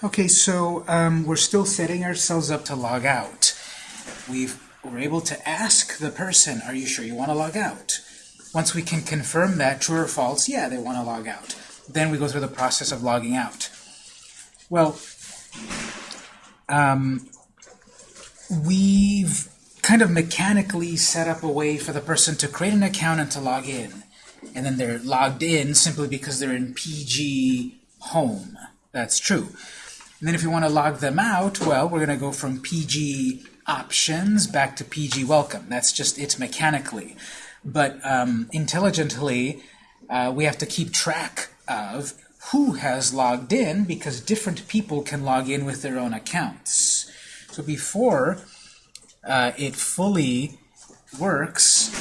Okay, so um, we're still setting ourselves up to log out. We've, we're able to ask the person, are you sure you want to log out? Once we can confirm that, true or false, yeah, they want to log out. Then we go through the process of logging out. Well, um, we've kind of mechanically set up a way for the person to create an account and to log in. And then they're logged in simply because they're in PG home. That's true. And then if you want to log them out, well, we're going to go from PG options back to PG welcome. That's just it mechanically. But um, intelligently, uh, we have to keep track of who has logged in because different people can log in with their own accounts. So before uh, it fully works,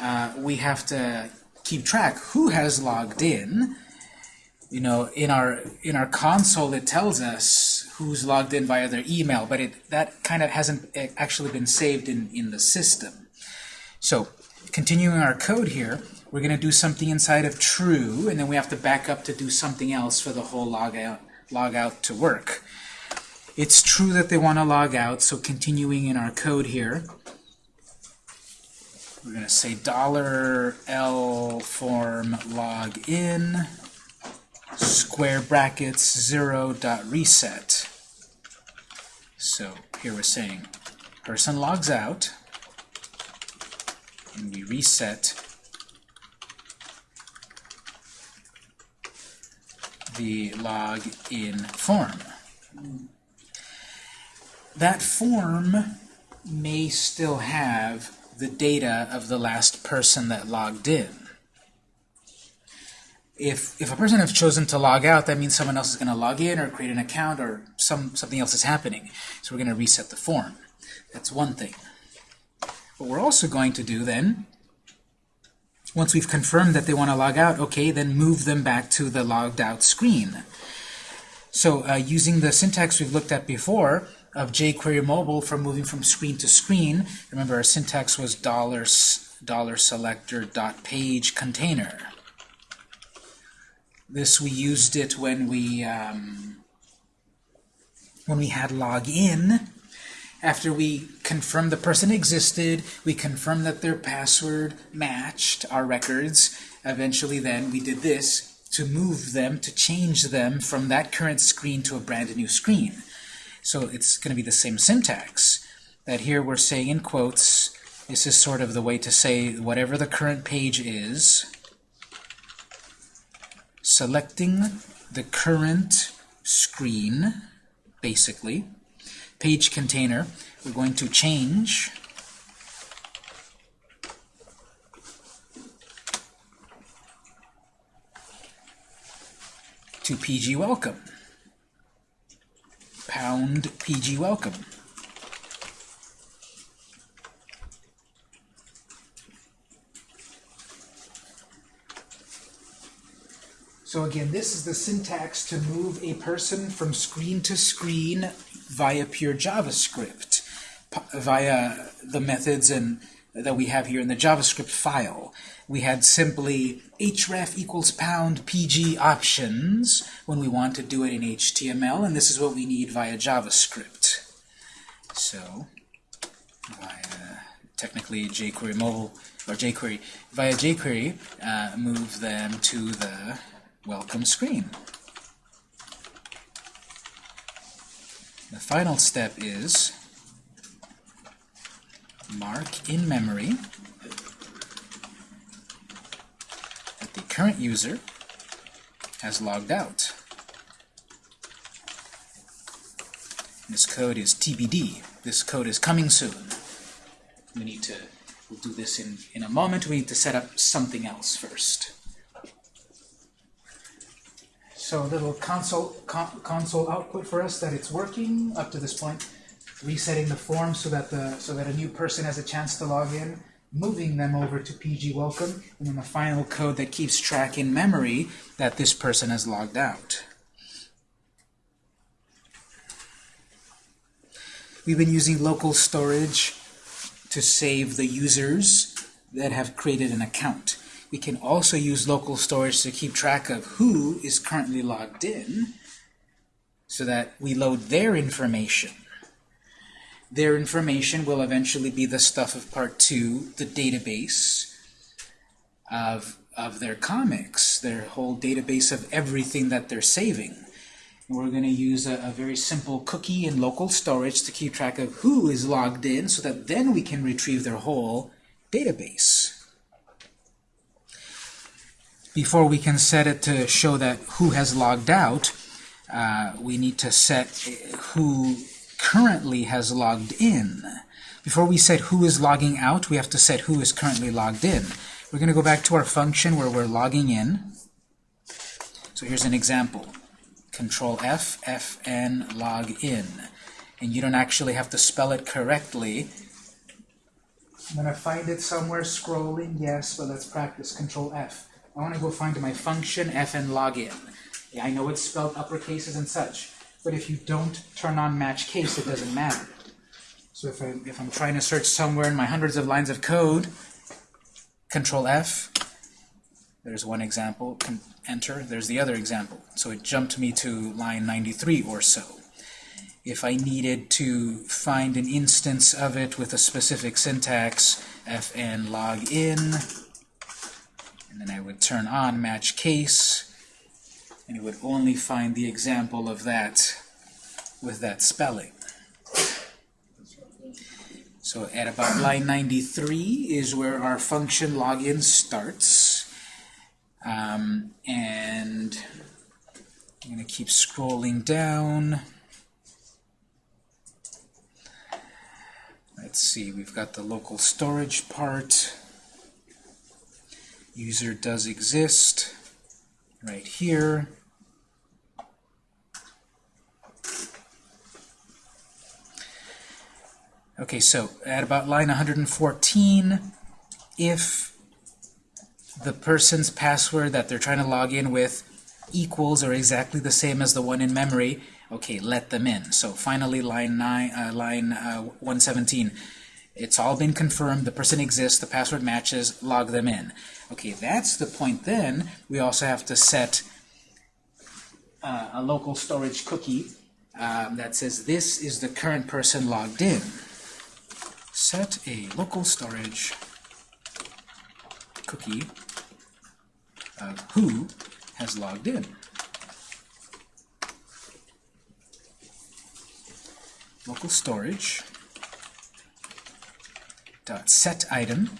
uh, we have to keep track who has logged in you know, in our in our console it tells us who's logged in via their email, but it that kind of hasn't eh, actually been saved in, in the system. So continuing our code here, we're going to do something inside of true, and then we have to back up to do something else for the whole log out, log out to work. It's true that they want to log out, so continuing in our code here, we're going to say dollar $L form login square brackets 0 dot reset. So here we're saying person logs out, and we reset the log in form. That form may still have the data of the last person that logged in if, if a person has chosen to log out, that means someone else is going to log in or create an account or some, something else is happening. So we're going to reset the form. That's one thing. What we're also going to do then, once we've confirmed that they want to log out, okay, then move them back to the logged out screen. So uh, using the syntax we've looked at before of jQuery mobile for moving from screen to screen, remember our syntax was dollar, dollar selector dot page container. This we used it when we um, when we had login. After we confirmed the person existed, we confirmed that their password matched our records. Eventually then we did this to move them, to change them from that current screen to a brand new screen. So it's going to be the same syntax. That here we're saying in quotes, this is sort of the way to say whatever the current page is, selecting the current screen, basically, page container, we're going to change to PG Welcome. Pound PG Welcome. So again, this is the syntax to move a person from screen to screen via pure JavaScript, via the methods and that we have here in the JavaScript file. We had simply href equals pound pg options when we want to do it in HTML, and this is what we need via JavaScript. So, via technically jQuery mobile, or jQuery, via jQuery, uh, move them to the welcome screen. The final step is mark in memory that the current user has logged out. This code is TBD. This code is coming soon. We need to, we'll do this in, in a moment. We need to set up something else first. So a little console, con console output for us that it's working up to this point. Resetting the form so that the so that a new person has a chance to log in, moving them over to PG Welcome, and then the final code that keeps track in memory that this person has logged out. We've been using local storage to save the users that have created an account. We can also use local storage to keep track of who is currently logged in. so that we load their information. Their information will eventually be the stuff of part two, the database of, of their comics, their whole database of everything that they're saving. We're going to use a, a, very simple cookie in local storage to keep track of who is logged in so that then we can retrieve their whole database. Before we can set it to show that who has logged out, uh, we need to set who currently has logged in. Before we set who is logging out, we have to set who is currently logged in. We're going to go back to our function where we're logging in. So here's an example. Control F, Fn, log in. And you don't actually have to spell it correctly. I'm going to find it somewhere scrolling, yes, but let's practice. Control F. I want to go find my function fn login. I know it's spelled uppercases and such, but if you don't turn on match case, it doesn't matter. So if, I, if I'm trying to search somewhere in my hundreds of lines of code, Control F, there's one example, enter, there's the other example. So it jumped me to line 93 or so. If I needed to find an instance of it with a specific syntax, fn log in, and then I would turn on match case, and it would only find the example of that with that spelling. So at about line 93 is where our function login starts. Um, and I'm going to keep scrolling down. Let's see, we've got the local storage part. User does exist right here. Okay, so at about line 114, if the person's password that they're trying to log in with equals or exactly the same as the one in memory, okay, let them in. So finally, line nine, uh, line uh, 117, it's all been confirmed, the person exists, the password matches, log them in. Okay, that's the point then. We also have to set uh, a local storage cookie um, that says this is the current person logged in set a local storage cookie of who has logged in. Local storage dot set item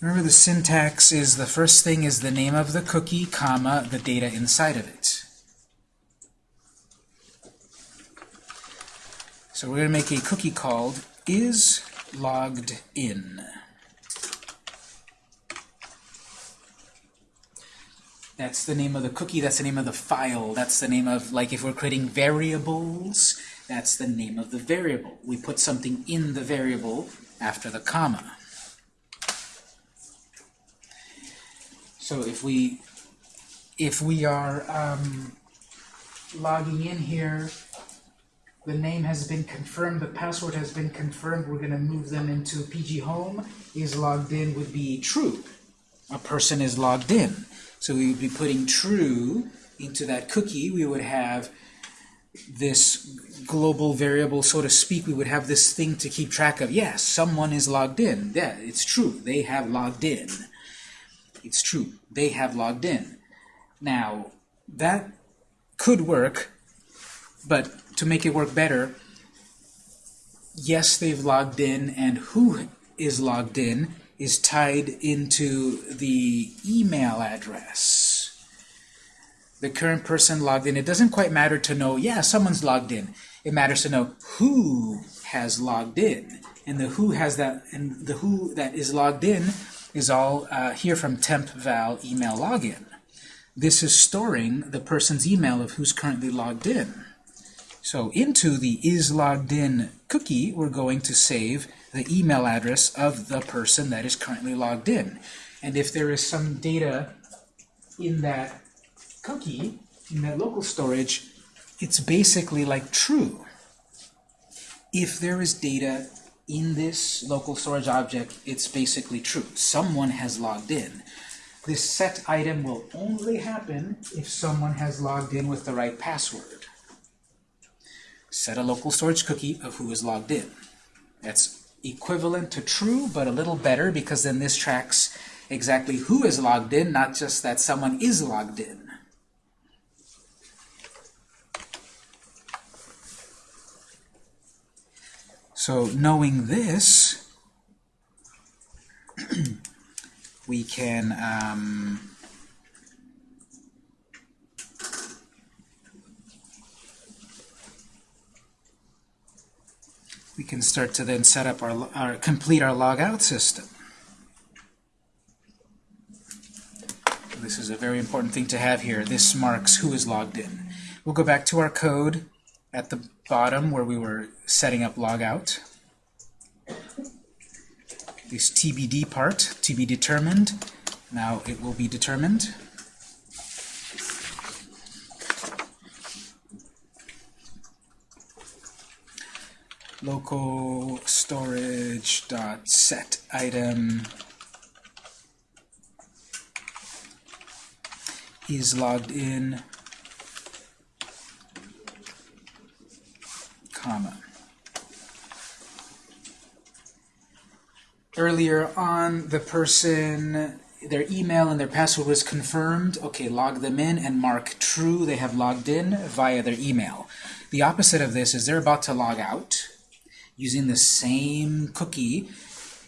Remember the syntax is the first thing is the name of the cookie, comma, the data inside of it. So we're going to make a cookie called is logged in. That's the name of the cookie, that's the name of the file, that's the name of, like if we're creating variables, that's the name of the variable. We put something in the variable after the comma. So if we if we are um, logging in here the name has been confirmed, the password has been confirmed, we're going to move them into PG Home, is logged in would be true. A person is logged in. So we would be putting true into that cookie. We would have this global variable, so to speak. We would have this thing to keep track of. Yes, someone is logged in. Yeah, it's true. They have logged in. It's true. They have logged in. Now, that could work, but to make it work better, yes, they've logged in, and who is logged in is tied into the email address. The current person logged in. It doesn't quite matter to know, yeah, someone's logged in. It matters to know who has logged in. And the who has that, and the who that is logged in is all uh, here from tempval email login. This is storing the person's email of who's currently logged in. So into the is logged in cookie, we're going to save the email address of the person that is currently logged in. And if there is some data in that cookie, in that local storage, it's basically like true. If there is data in this local storage object, it's basically true. Someone has logged in. This set item will only happen if someone has logged in with the right password. Set a local storage cookie of who is logged in. That's equivalent to true, but a little better because then this tracks exactly who is logged in, not just that someone is logged in. So knowing this, we can um, we can start to then set up our, our complete our logout system. This is a very important thing to have here. This marks who is logged in. We'll go back to our code at the bottom where we were setting up logout. This TBD part, to be determined. Now it will be determined. local storage dot set item is logged in comma earlier on the person their email and their password was confirmed okay log them in and mark true they have logged in via their email the opposite of this is they're about to log out using the same cookie,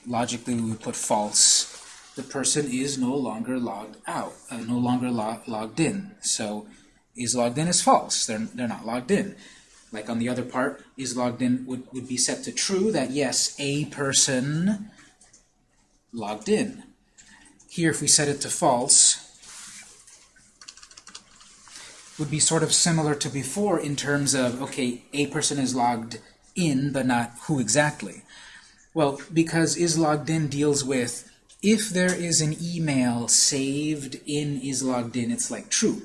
logically we would put false. The person is no longer logged out, uh, no longer log logged in. So is logged in is false. They're, they're not logged in. Like on the other part, is logged in would, would be set to true, that yes, a person logged in. Here, if we set it to false, would be sort of similar to before in terms of, okay, a person is logged in, but not who exactly. Well, because is logged in deals with if there is an email saved in is logged in, it's like true.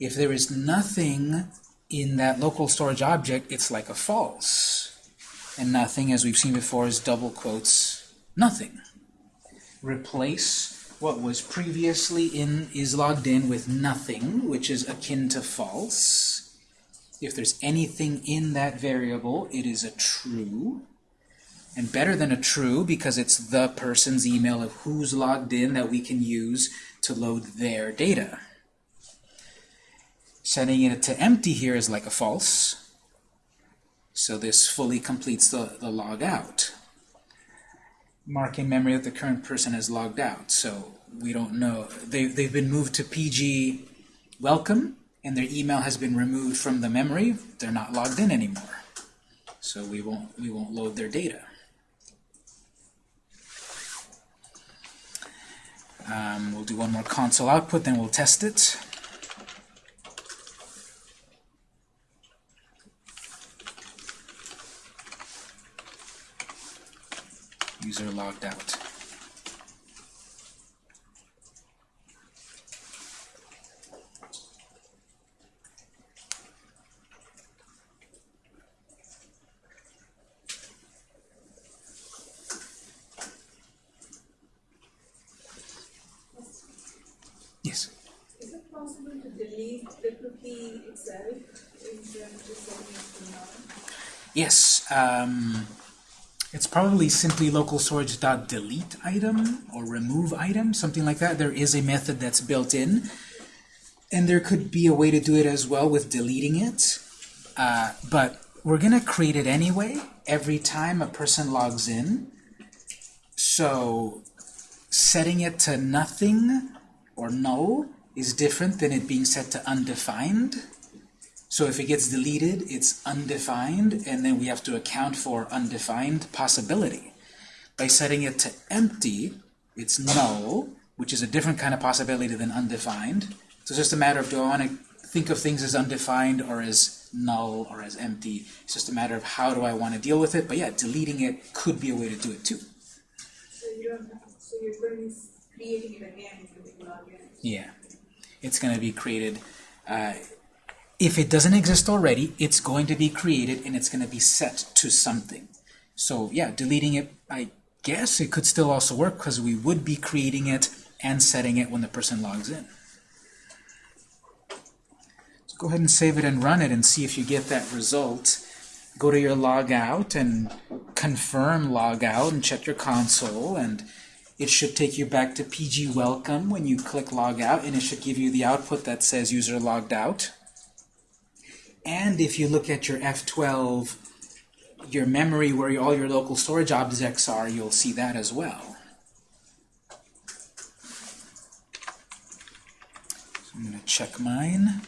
If there is nothing in that local storage object, it's like a false. And nothing, as we've seen before, is double quotes nothing. Replace what was previously in is logged in with nothing, which is akin to false. If there's anything in that variable, it is a true. And better than a true because it's the person's email of who's logged in that we can use to load their data. Setting it to empty here is like a false. So this fully completes the, the log out. Mark in memory that the current person has logged out. So we don't know. They, they've been moved to PG welcome and their email has been removed from the memory, they're not logged in anymore. So we won't, we won't load their data. Um, we'll do one more console output, then we'll test it. User logged out. Yes. Is it possible to delete the cookie itself instead of just setting it? Yes. Um, it's probably simply local storage dot delete item or remove item, something like that. There is a method that's built in. And there could be a way to do it as well with deleting it. Uh, but we're going to create it anyway every time a person logs in. So setting it to nothing or null is different than it being set to undefined. So if it gets deleted, it's undefined, and then we have to account for undefined possibility. By setting it to empty, it's null, which is a different kind of possibility than undefined. So it's just a matter of do I want to think of things as undefined or as null or as empty. It's just a matter of how do I want to deal with it. But yeah, deleting it could be a way to do it too. So you don't have, so you're going to creating it again when you log in. Yeah, it's going to be created. Uh, if it doesn't exist already, it's going to be created and it's going to be set to something. So yeah, deleting it, I guess it could still also work because we would be creating it and setting it when the person logs in. So go ahead and save it and run it and see if you get that result. Go to your logout and confirm logout and check your console and it should take you back to PG Welcome when you click logout and it should give you the output that says user logged out. And if you look at your F12, your memory where all your local storage objects are, you'll see that as well. So I'm going to check mine.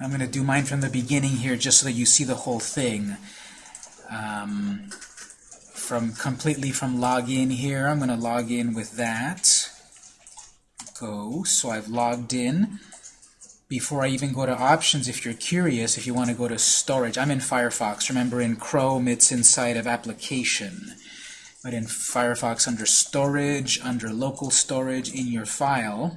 I'm going to do mine from the beginning here just so that you see the whole thing. Um, from completely from login here, I'm going to log in with that. Go. So I've logged in. Before I even go to options, if you're curious, if you want to go to storage, I'm in Firefox. Remember in Chrome, it's inside of application. But in Firefox, under storage, under local storage in your file,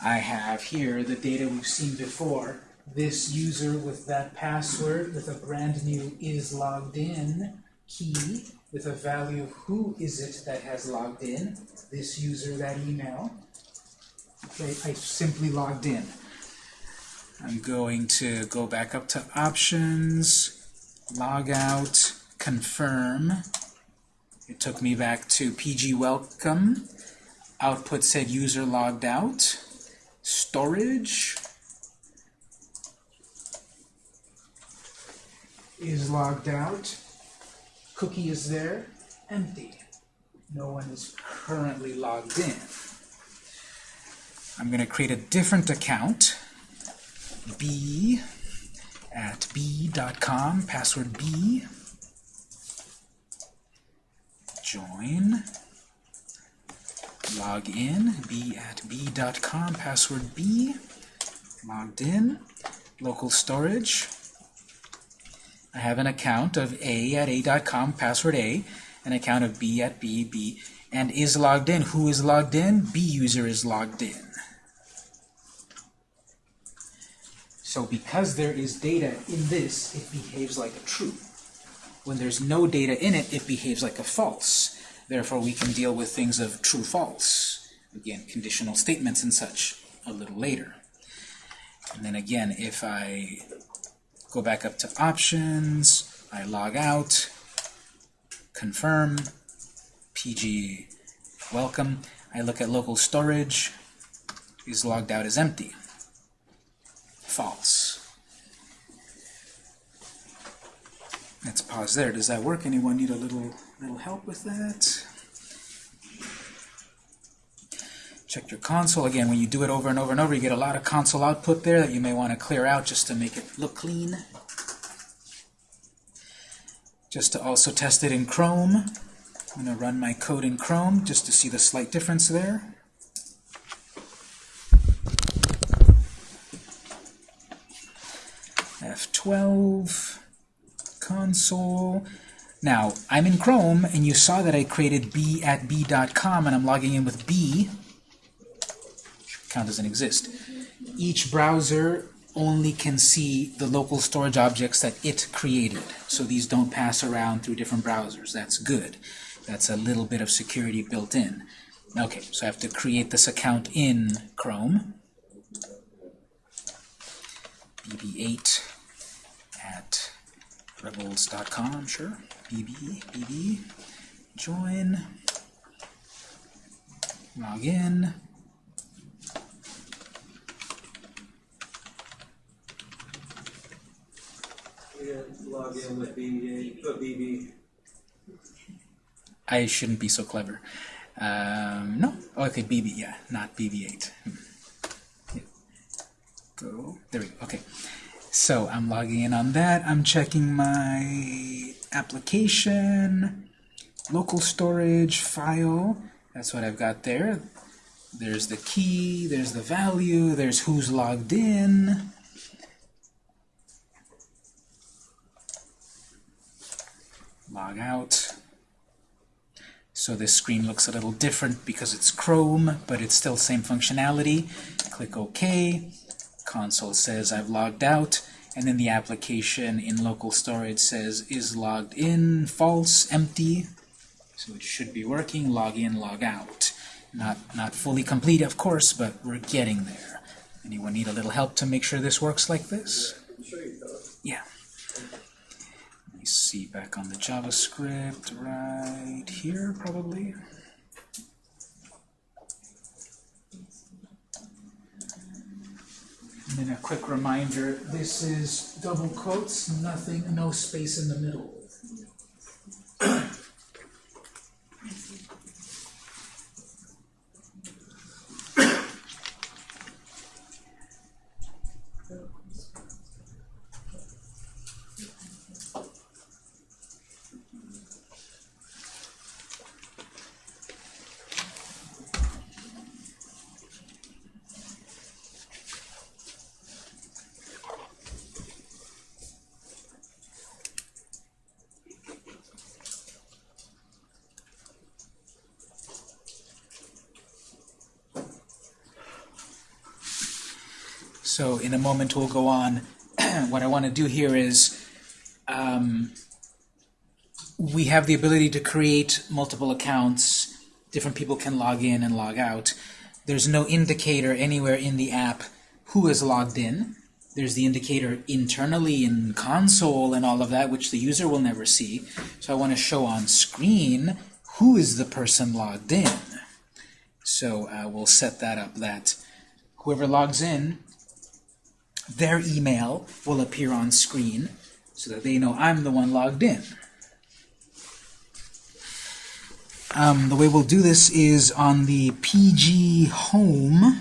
I have here the data we've seen before. This user with that password with a brand new is logged in key with a value of who is it that has logged in, this user, that email. Okay, I simply logged in. I'm going to go back up to options, log out, confirm. It took me back to PG welcome. Output said user logged out. Storage is logged out. Cookie is there, empty. No one is currently logged in. I'm going to create a different account, b at b.com, password b, join, log in, b at b.com, password b, logged in, local storage. I have an account of a at a.com, password a, an account of b at b, b, and is logged in. Who is logged in? B user is logged in. So because there is data in this, it behaves like a true. When there's no data in it, it behaves like a false. Therefore, we can deal with things of true-false. Again, conditional statements and such a little later. And then again, if I go back up to options, I log out, confirm, PG welcome, I look at local storage, is logged out as empty false. Let's pause there. Does that work? Anyone need a little little help with that? Check your console. Again, when you do it over and over and over, you get a lot of console output there that you may want to clear out just to make it look clean. Just to also test it in Chrome. I'm going to run my code in Chrome just to see the slight difference there. F12, console. Now, I'm in Chrome, and you saw that I created b at b.com, and I'm logging in with b. Account doesn't exist. Each browser only can see the local storage objects that it created. So these don't pass around through different browsers. That's good. That's a little bit of security built in. Okay, so I have to create this account in Chrome. bb8 at rebels.com, sure. bb, bb, join, log in. Log in with BB. I shouldn't be so clever. Um, no, oh, okay, BB, yeah, not BB8. Hmm. Go, there we go, okay. So I'm logging in on that. I'm checking my application, local storage, file. That's what I've got there. There's the key, there's the value, there's who's logged in. Log out. So this screen looks a little different because it's Chrome, but it's still same functionality. Click OK. Console says I've logged out, and then the application in local storage says is logged in, false, empty. So it should be working, log in, log out. Not, not fully complete, of course, but we're getting there. Anyone need a little help to make sure this works like this? Yeah. Me see back on the JavaScript right here, probably. And then a quick reminder, this is double quotes, nothing, no space in the middle. So in a moment we'll go on. what I want to do here is um, we have the ability to create multiple accounts. Different people can log in and log out. There's no indicator anywhere in the app who is logged in. There's the indicator internally in console and all of that, which the user will never see. So I want to show on screen who is the person logged in. So uh, we'll set that up that whoever logs in their email will appear on screen so that they know I'm the one logged in. Um, the way we'll do this is on the PG Home.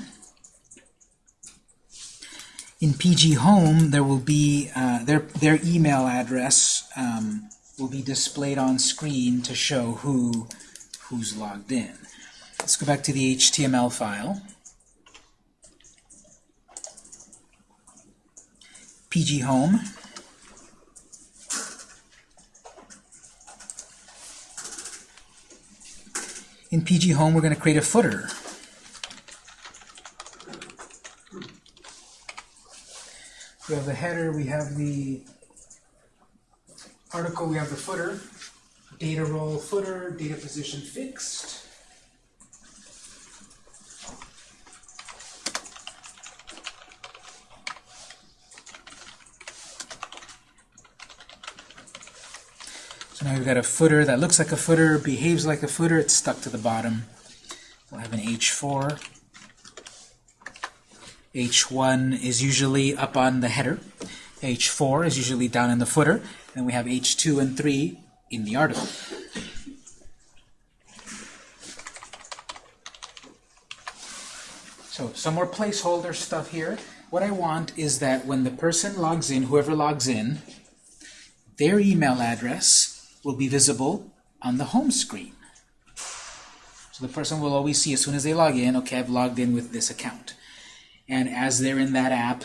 In PG Home, there will be uh, their their email address um, will be displayed on screen to show who who's logged in. Let's go back to the HTML file. PG Home. In PG Home, we're going to create a footer. We have the header, we have the article, we have the footer, data role footer, data position fixed. Now we've got a footer that looks like a footer, behaves like a footer, it's stuck to the bottom. We'll have an H4. H1 is usually up on the header. H4 is usually down in the footer. And we have H2 and 3 in the article. So some more placeholder stuff here. What I want is that when the person logs in, whoever logs in, their email address will be visible on the home screen. So the person will always see as soon as they log in, okay, I've logged in with this account. And as they're in that app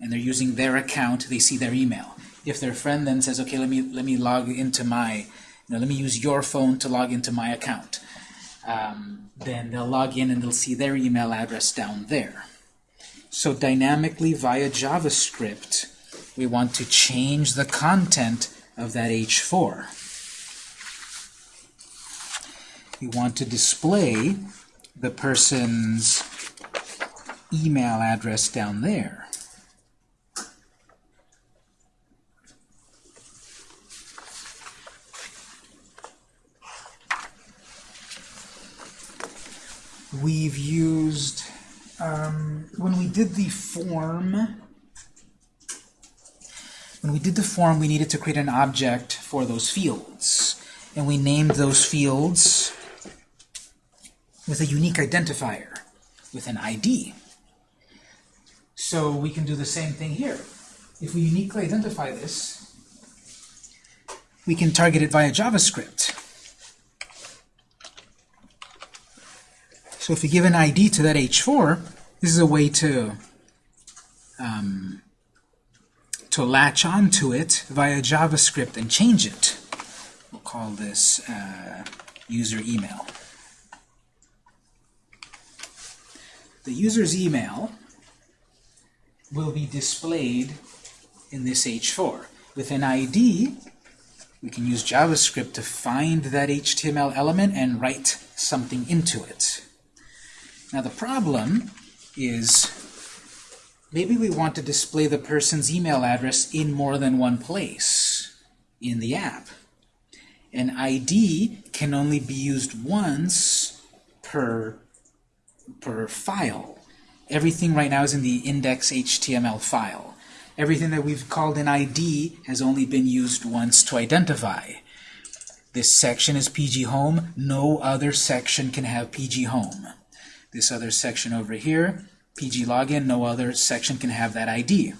and they're using their account, they see their email. If their friend then says, okay, let me let me log into my, you know, let me use your phone to log into my account, um, then they'll log in and they'll see their email address down there. So dynamically via JavaScript, we want to change the content of that H4. You want to display the person's email address down there. We've used, um, when we did the form, when we did the form, we needed to create an object for those fields. And we named those fields with a unique identifier, with an ID. So we can do the same thing here. If we uniquely identify this, we can target it via JavaScript. So if we give an ID to that H4, this is a way to um, to latch onto it via JavaScript and change it. We'll call this uh, user email. The user's email will be displayed in this H4. With an ID, we can use JavaScript to find that HTML element and write something into it. Now the problem is maybe we want to display the person's email address in more than one place in the app. An ID can only be used once per, per file. Everything right now is in the index.html file. Everything that we've called an ID has only been used once to identify. This section is PG Home. No other section can have PG Home. This other section over here, PG Login, no other section can have that ID.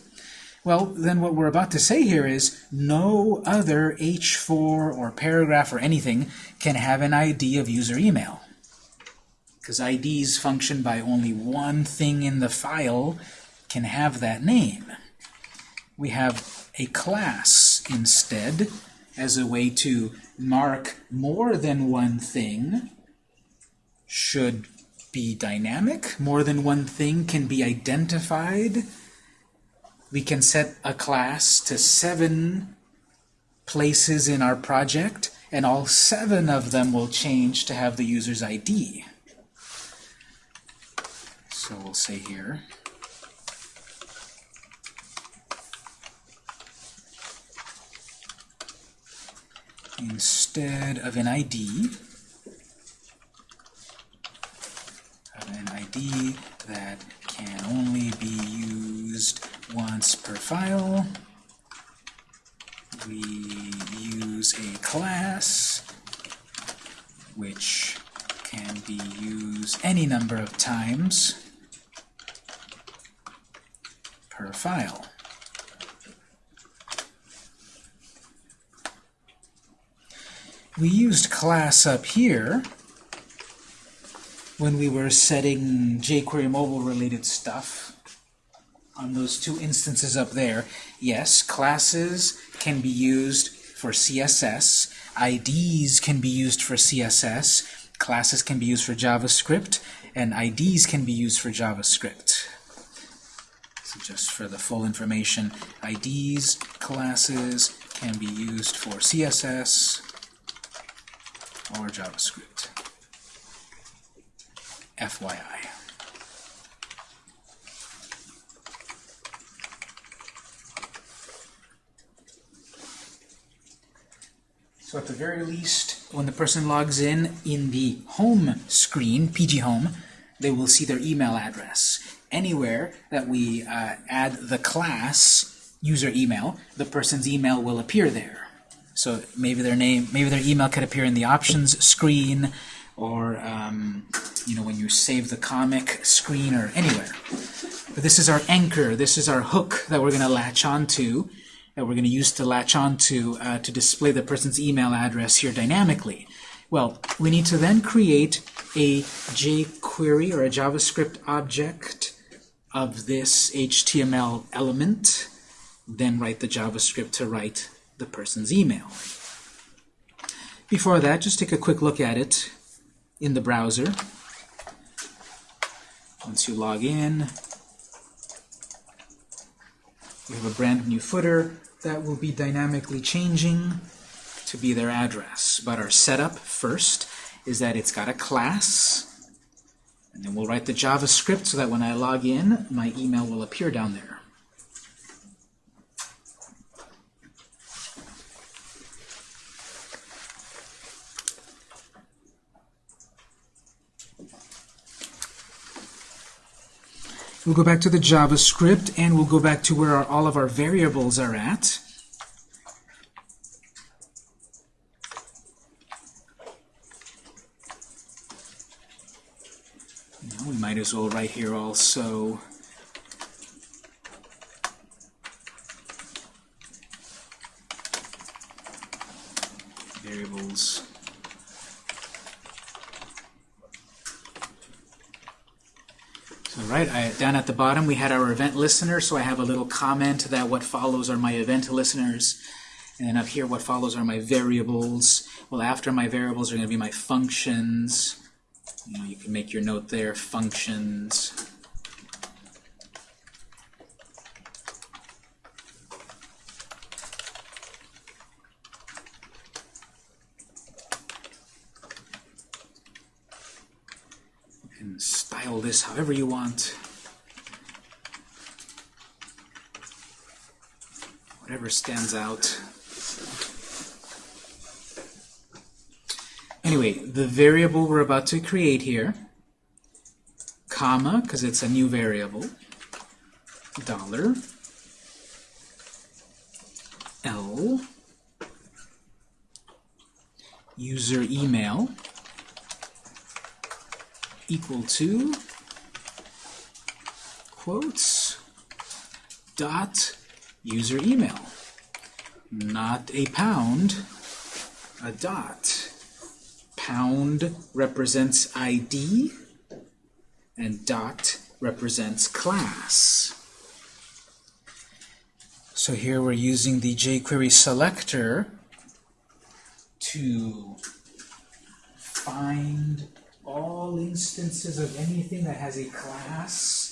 Well, then what we're about to say here is no other H4 or paragraph or anything can have an ID of user email. Because IDs function by only one thing in the file can have that name. We have a class instead as a way to mark more than one thing should be dynamic. More than one thing can be identified. We can set a class to seven places in our project, and all seven of them will change to have the user's ID. So we'll say here, instead of an ID, of an ID that can only be used once per file, we use a class which can be used any number of times per file. We used class up here when we were setting jQuery mobile related stuff on those two instances up there. Yes, classes can be used for CSS, IDs can be used for CSS, classes can be used for JavaScript, and IDs can be used for JavaScript. So just for the full information, IDs, classes can be used for CSS or JavaScript. FYI. So at the very least, when the person logs in in the home screen, PG Home, they will see their email address. Anywhere that we uh, add the class user email, the person's email will appear there. So maybe their name, maybe their email could appear in the options screen, or um, you know when you save the comic screen, or anywhere. But this is our anchor. This is our hook that we're going to latch onto that we're going to use to latch onto uh, to display the person's email address here dynamically. Well, we need to then create a jQuery or a JavaScript object of this HTML element, then write the JavaScript to write the person's email. Before that, just take a quick look at it in the browser. Once you log in, we have a brand new footer that will be dynamically changing to be their address. But our setup first is that it's got a class, and then we'll write the JavaScript so that when I log in, my email will appear down there. We'll go back to the JavaScript, and we'll go back to where our, all of our variables are at. Now we might as well write here also variables So right, I, down at the bottom we had our event listener, so I have a little comment that what follows are my event listeners. And then up here what follows are my variables. Well, well, after my variables are going to be my functions. You know, you can make your note there, functions. and style this however you want. Whatever stands out. Anyway, the variable we're about to create here, comma, because it's a new variable, dollar, L, user email, equal to quotes dot user email. Not a pound a dot. Pound represents ID and dot represents class. So here we're using the jQuery selector to find all instances of anything that has a class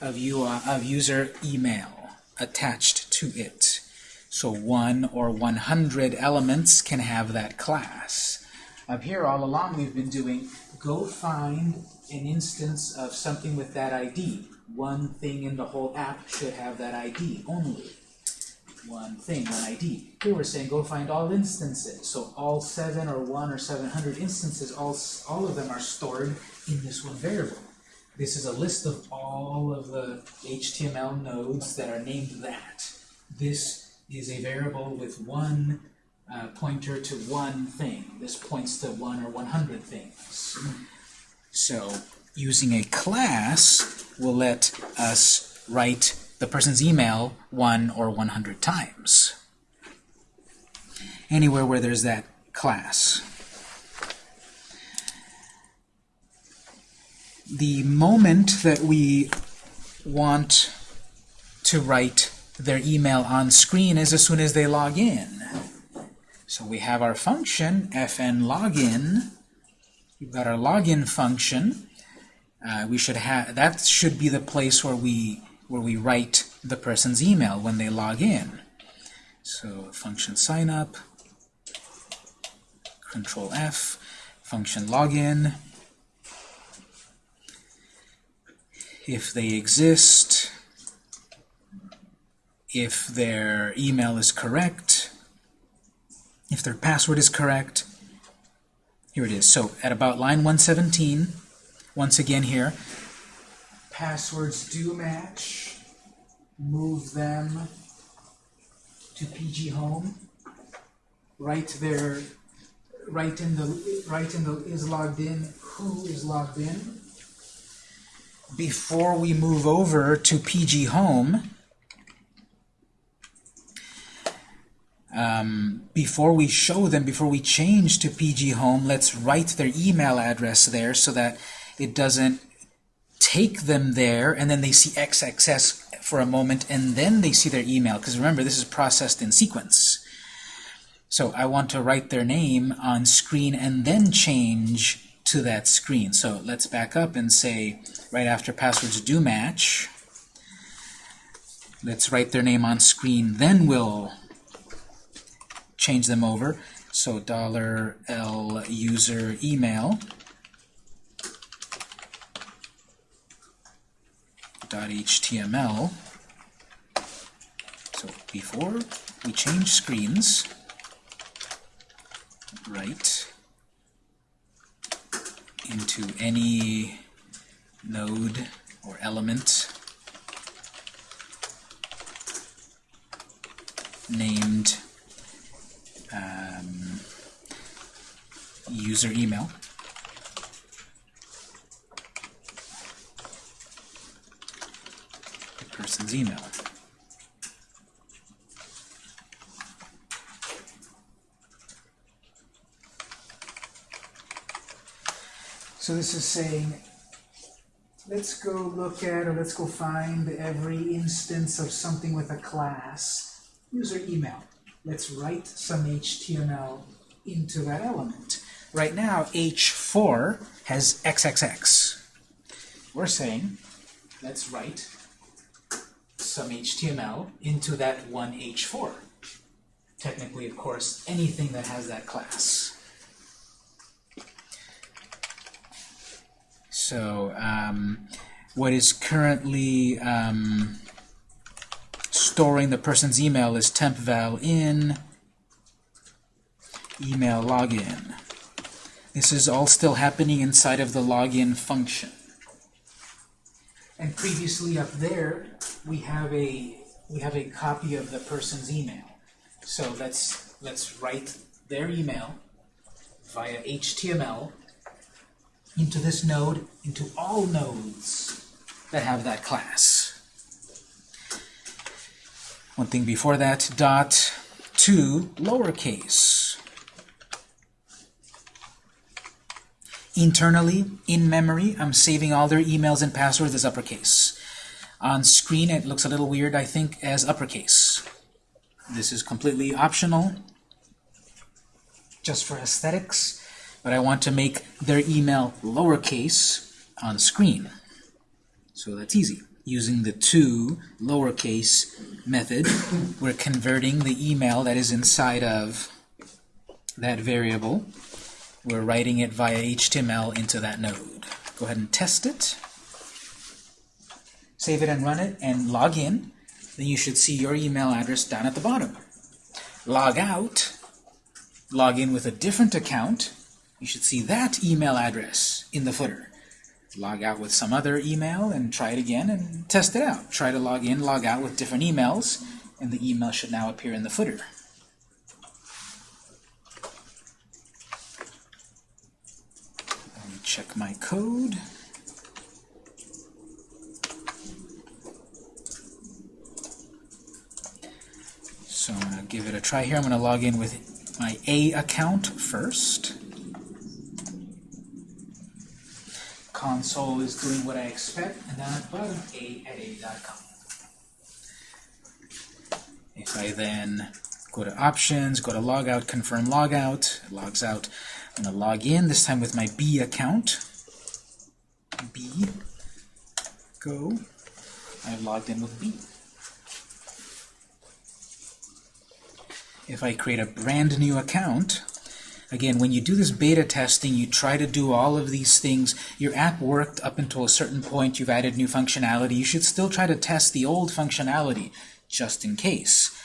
of, UI, of user email attached to it. So one or 100 elements can have that class. Up here, all along, we've been doing go find an instance of something with that ID. One thing in the whole app should have that ID only. One thing, one ID. Here we're saying go find all instances. So all seven or one or 700 instances, all, all of them are stored in this one variable. This is a list of all of the HTML nodes that are named that. This is a variable with one uh, pointer to one thing. This points to one or 100 things. So using a class will let us write the person's email one or 100 times. Anywhere where there's that class. The moment that we want to write their email on screen is as soon as they log in. So we have our function, fn login. We've got our login function. Uh, we should have that should be the place where we where we write the person's email when they log in. So function signup, control F, function login. If they exist, if their email is correct, if their password is correct. Here it is. So at about line 117, once again here, passwords do match. Move them to PG Home. Write their write in the write in the is logged in who is logged in. Before we move over to PG Home, um, before we show them, before we change to PG Home, let's write their email address there so that it doesn't take them there and then they see XXS for a moment and then they see their email. Because remember, this is processed in sequence. So I want to write their name on screen and then change to that screen. So let's back up and say, right after passwords do match, let's write their name on screen, then we'll change them over. So dollar $L user email dot .html. So before we change screens, write into any node or element named um, user email. The person's email. So this is saying, let's go look at or let's go find every instance of something with a class. User email. Let's write some HTML into that element. Right now, H4 has XXX. We're saying, let's write some HTML into that one H4. Technically, of course, anything that has that class. So, um, what is currently um, storing the person's email is tempval in email login. This is all still happening inside of the login function. And previously up there, we have a we have a copy of the person's email. So let's let's write their email via HTML into this node, into all nodes that have that class. One thing before that, dot to lowercase. Internally, in memory, I'm saving all their emails and passwords as uppercase. On screen, it looks a little weird, I think, as uppercase. This is completely optional, just for aesthetics, but I want to make their email lowercase on screen. So that's easy. Using the to lowercase method, we're converting the email that is inside of that variable. We're writing it via HTML into that node. Go ahead and test it. Save it and run it and log in. Then you should see your email address down at the bottom. Log out. Log in with a different account. You should see that email address in the footer log out with some other email and try it again and test it out. Try to log in, log out with different emails, and the email should now appear in the footer. Let me check my code. So I'm going to give it a try here. I'm going to log in with my A account first. Console is doing what I expect, and then at bottom, a at a.com. If I then go to options, go to logout, confirm logout, it logs out. I'm going to log in, this time with my B account. B, go. I've logged in with B. If I create a brand new account, Again, when you do this beta testing, you try to do all of these things. Your app worked up until a certain point. You've added new functionality. You should still try to test the old functionality, just in case.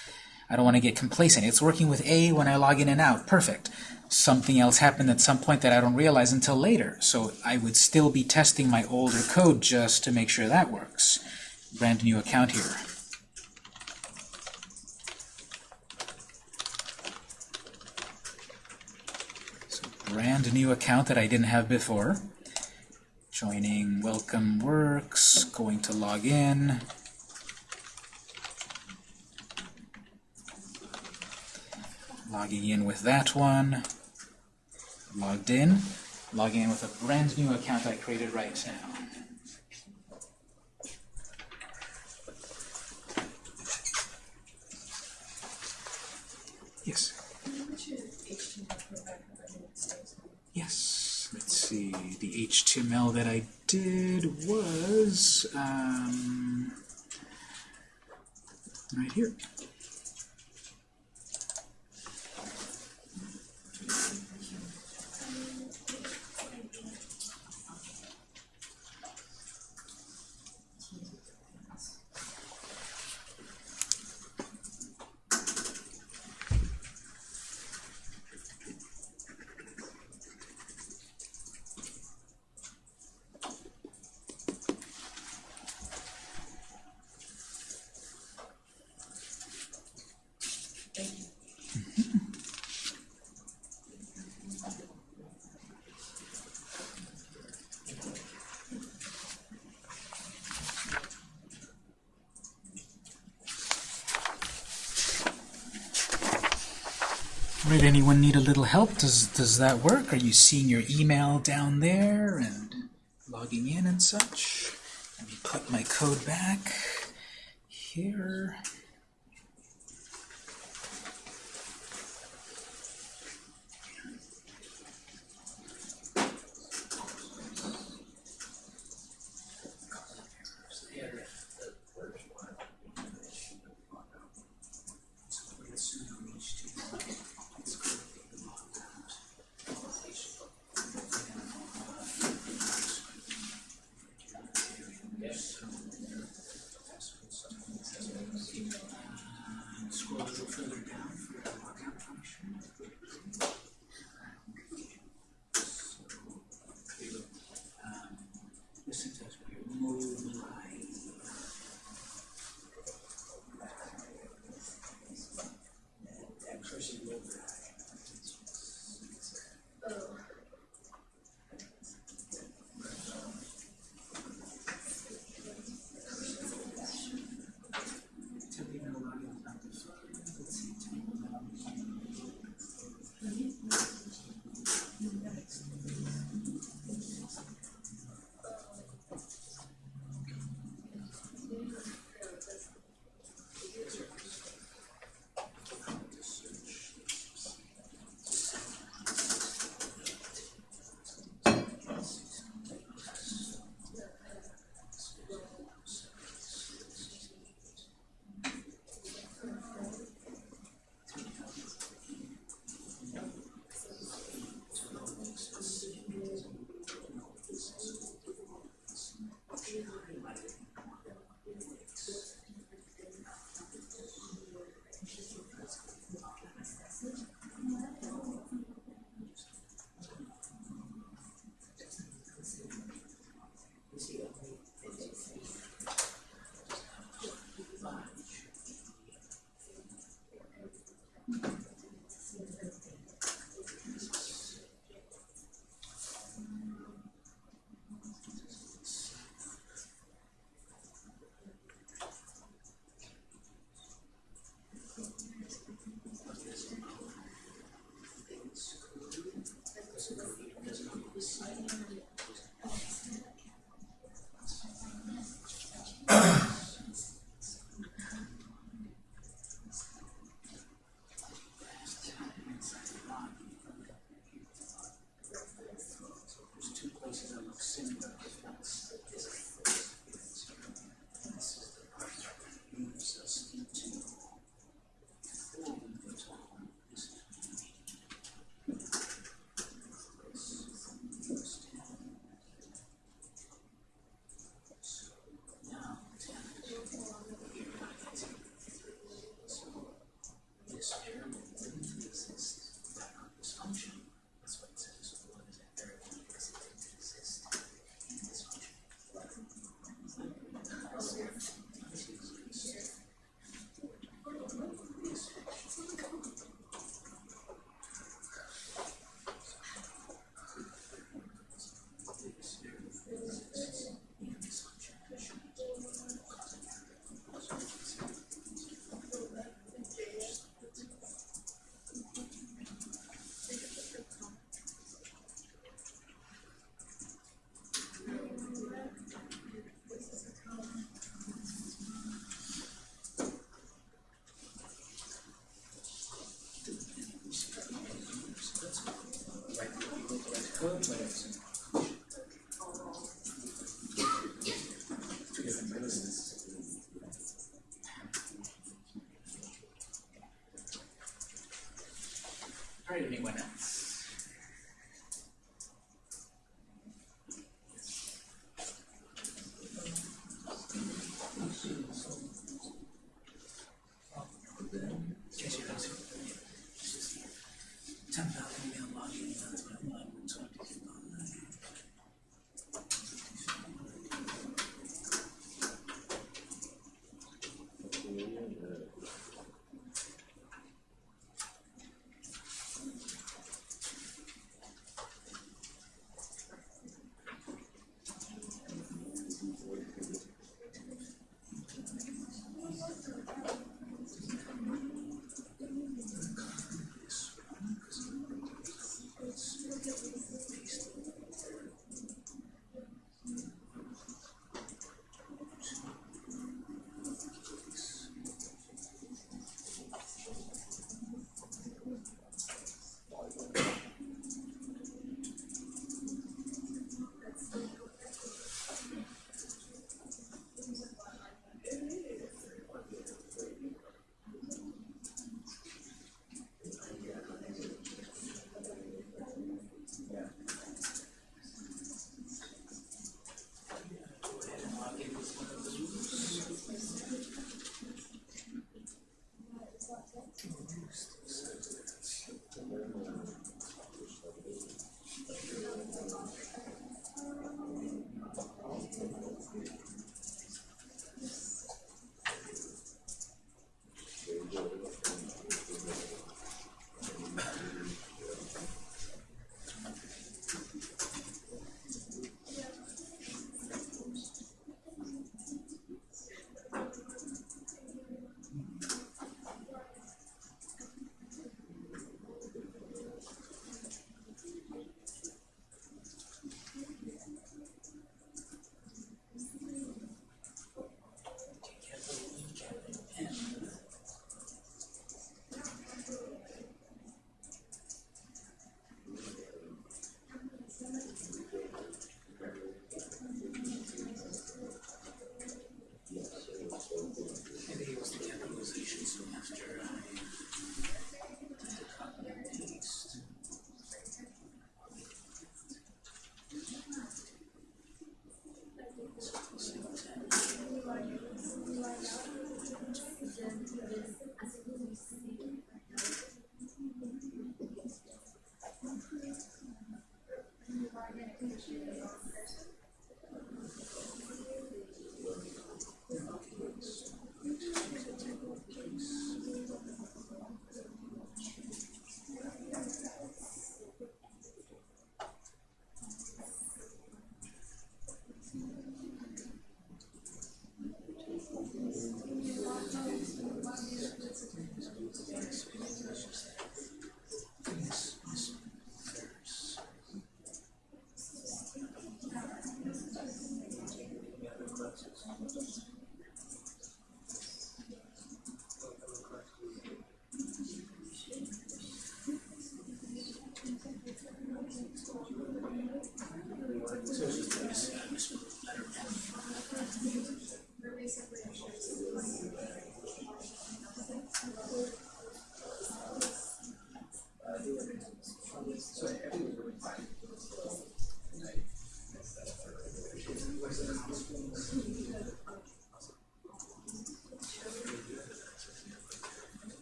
I don't want to get complacent. It's working with A when I log in and out. Perfect. Something else happened at some point that I don't realize until later. So I would still be testing my older code just to make sure that works. Brand new account here. Brand new account that I didn't have before. Joining Welcome Works, going to log in. Logging in with that one. Logged in. Logging in with a brand new account I created right now. Yes. Let's see. The HTML that I did was um, right here. Right, anyone need a little help? Does, does that work? Are you seeing your email down there and logging in and such? Let me put my code back here.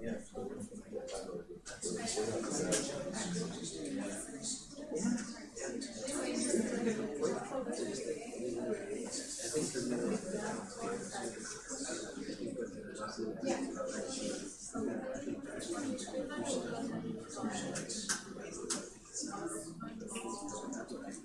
Yeah. Last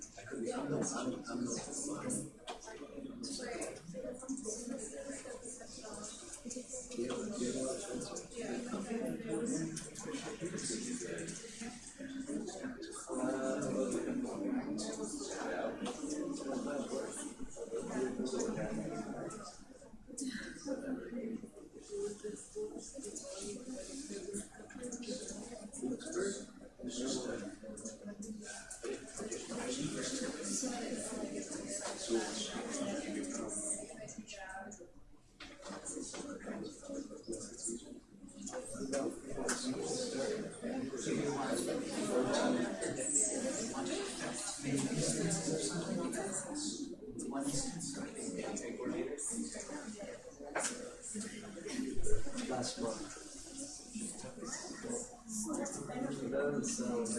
They're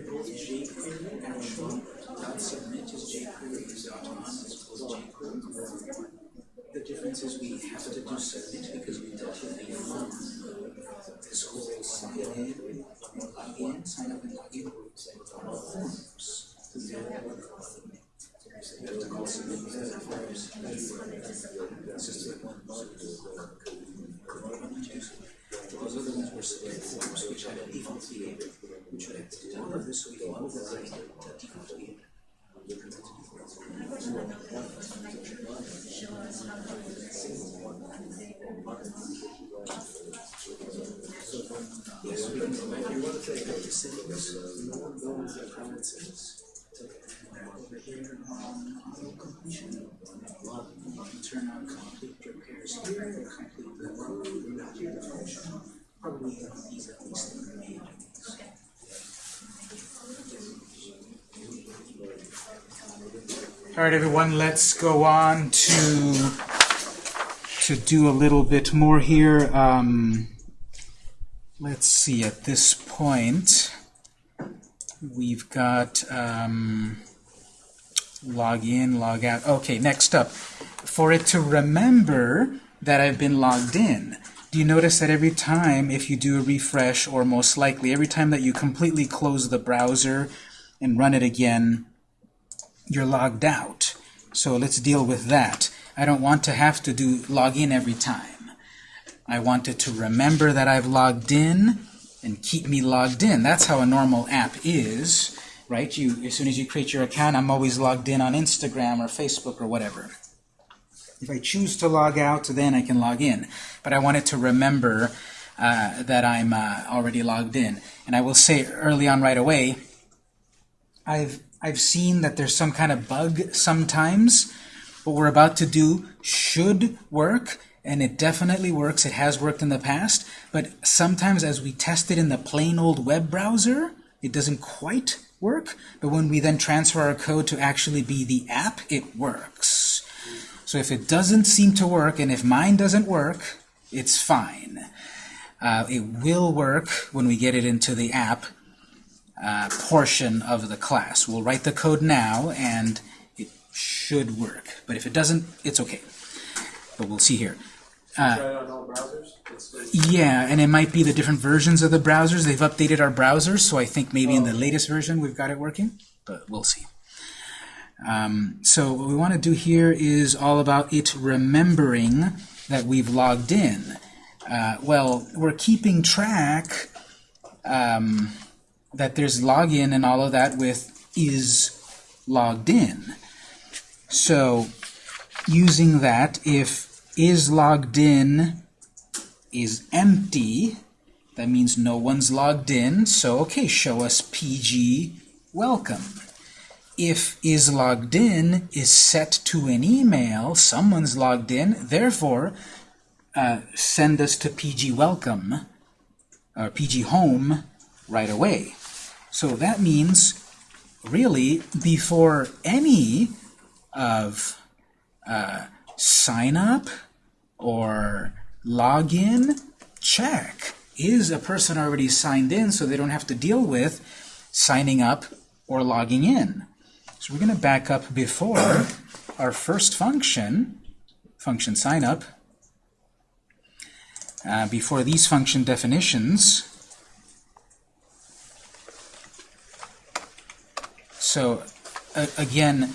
both jQuery actually. Dot submit is jQuery, is autonomous as jQuery. The difference is we have to do submit because we typically run this whole sign in, sign up and log in forms. You have to call submit because it forms. It's just like one bug. Those other ones were submit forms, which had a default behavior, which we have to do all of this, so we can override the default behavior. Yes, we can go back here, what if go to settings, go to preferences. Over here on auto completion, you can turn on complete repairs here, or complete the road, the. Probably these at least in the main. All right, everyone, let's go on to to do a little bit more here. Um, let's see, at this point, we've got um, log in, log out. Okay, next up, for it to remember that I've been logged in, do you notice that every time if you do a refresh, or most likely every time that you completely close the browser and run it again, you're logged out. So let's deal with that. I don't want to have to do log in every time. I want it to remember that I've logged in and keep me logged in. That's how a normal app is, right? You, as soon as you create your account, I'm always logged in on Instagram or Facebook or whatever. If I choose to log out, then I can log in. But I want it to remember uh, that I'm uh, already logged in. And I will say early on right away, I've I've seen that there's some kind of bug sometimes. What we're about to do should work, and it definitely works. It has worked in the past, but sometimes as we test it in the plain old web browser, it doesn't quite work. But when we then transfer our code to actually be the app, it works. So if it doesn't seem to work, and if mine doesn't work, it's fine. Uh, it will work when we get it into the app, uh, portion of the class. We'll write the code now, and it should work. But if it doesn't, it's okay. But we'll see here. Try it on all browsers? It's, it's, Yeah, and it might be the different versions of the browsers. They've updated our browsers, so I think maybe in the latest version we've got it working, but we'll see. Um, so what we want to do here is all about it remembering that we've logged in. Uh, well, we're keeping track um, that there's login and all of that with is logged in. So using that, if is logged in is empty, that means no one's logged in. So, okay, show us PG welcome. If is logged in is set to an email, someone's logged in, therefore, uh, send us to PG welcome, or PG home, right away. So that means, really, before any of uh, sign up or login, check. Is a person already signed in so they don't have to deal with signing up or logging in? So we're going to back up before our first function, function sign up, uh, before these function definitions. So uh, again,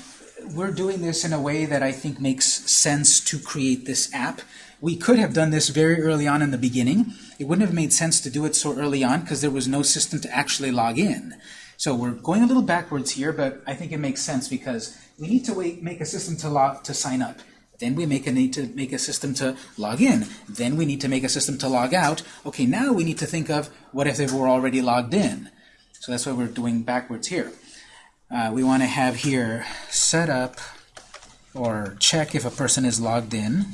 we're doing this in a way that I think makes sense to create this app. We could have done this very early on in the beginning. It wouldn't have made sense to do it so early on because there was no system to actually log in. So we're going a little backwards here, but I think it makes sense because we need to wait, make a system to log to sign up. Then we make a need to make a system to log in. Then we need to make a system to log out. Okay, now we need to think of what if they were already logged in. So that's why we're doing backwards here. Uh, we want to have here set up or check if a person is logged in.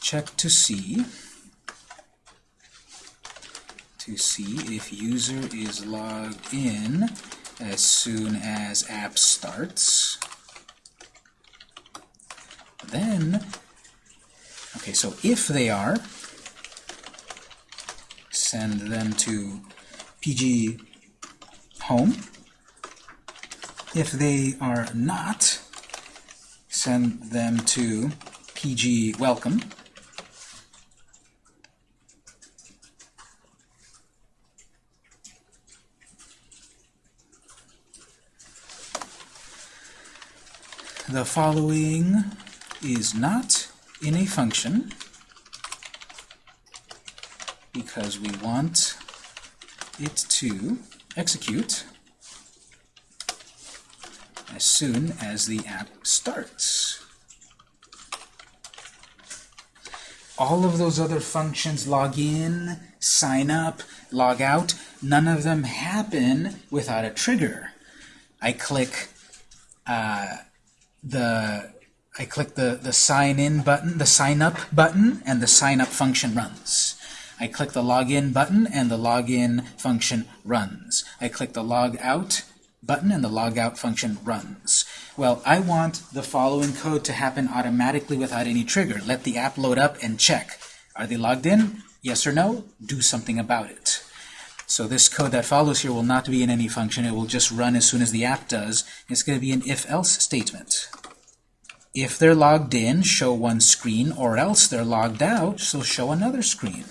Check to see to see if user is logged in as soon as app starts. Then, okay, so if they are, send them to PG home. If they are not, send them to PG welcome. The following is not in a function because we want it to execute as soon as the app starts. All of those other functions, log in, sign up, log out, none of them happen without a trigger. I click uh, the I click the, the sign in button, the sign up button, and the sign up function runs. I click the login button and the login function runs. I click the log out button and the log out function runs. Well, I want the following code to happen automatically without any trigger. Let the app load up and check. Are they logged in? Yes or no? Do something about it. So this code that follows here will not be in any function. It will just run as soon as the app does. It's going to be an if-else statement. If they're logged in, show one screen, or else they're logged out, so show another screen.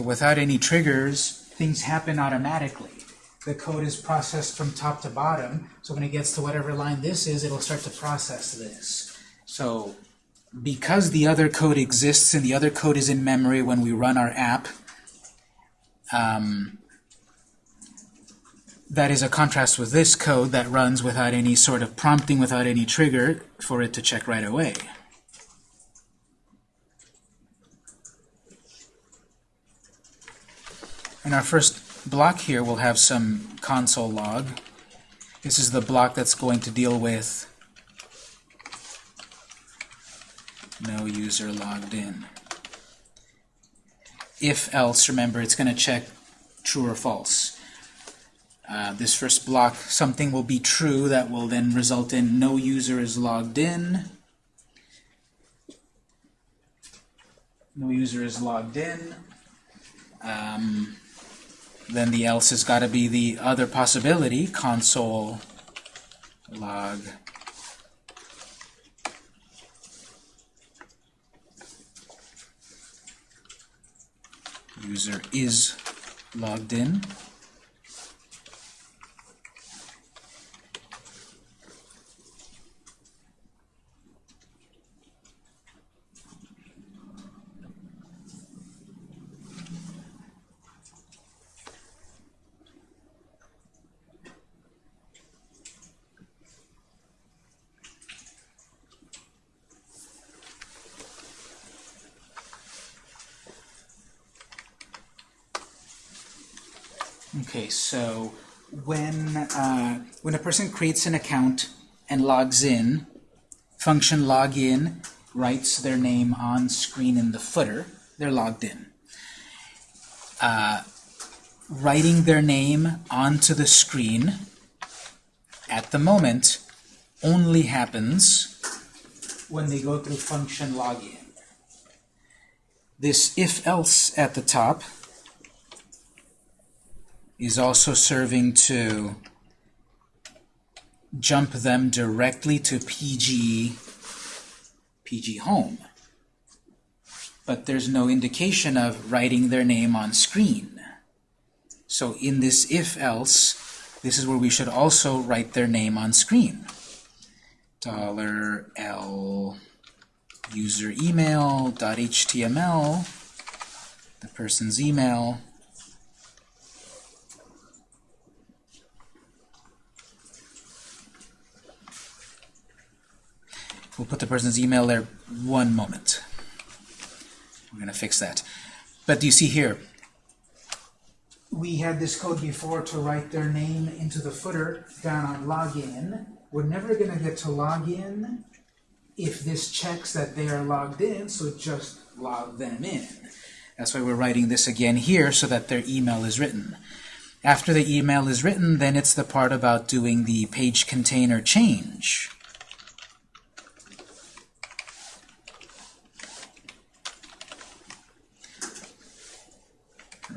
So without any triggers, things happen automatically. The code is processed from top to bottom, so when it gets to whatever line this is, it'll start to process this. So because the other code exists and the other code is in memory when we run our app, um, that is a contrast with this code that runs without any sort of prompting, without any trigger for it to check right away. In our first block here, we'll have some console log. This is the block that's going to deal with no user logged in. If else, remember, it's going to check true or false. Uh, this first block, something will be true that will then result in no user is logged in. No user is logged in. Um, then the else has got to be the other possibility, console log user is logged in. Okay, so when uh, when a person creates an account and logs in, function login writes their name on screen in the footer. They're logged in. Uh, writing their name onto the screen at the moment only happens when they go through function login. This if-else at the top is also serving to jump them directly to PG, PG home. But there's no indication of writing their name on screen. So in this if-else, this is where we should also write their name on screen. Dollar $L user email dot html, the person's email, We'll put the person's email there one moment. We're going to fix that. But do you see here? We had this code before to write their name into the footer down on login. We're never going to get to login if this checks that they are logged in, so just log them in. That's why we're writing this again here so that their email is written. After the email is written, then it's the part about doing the page container change.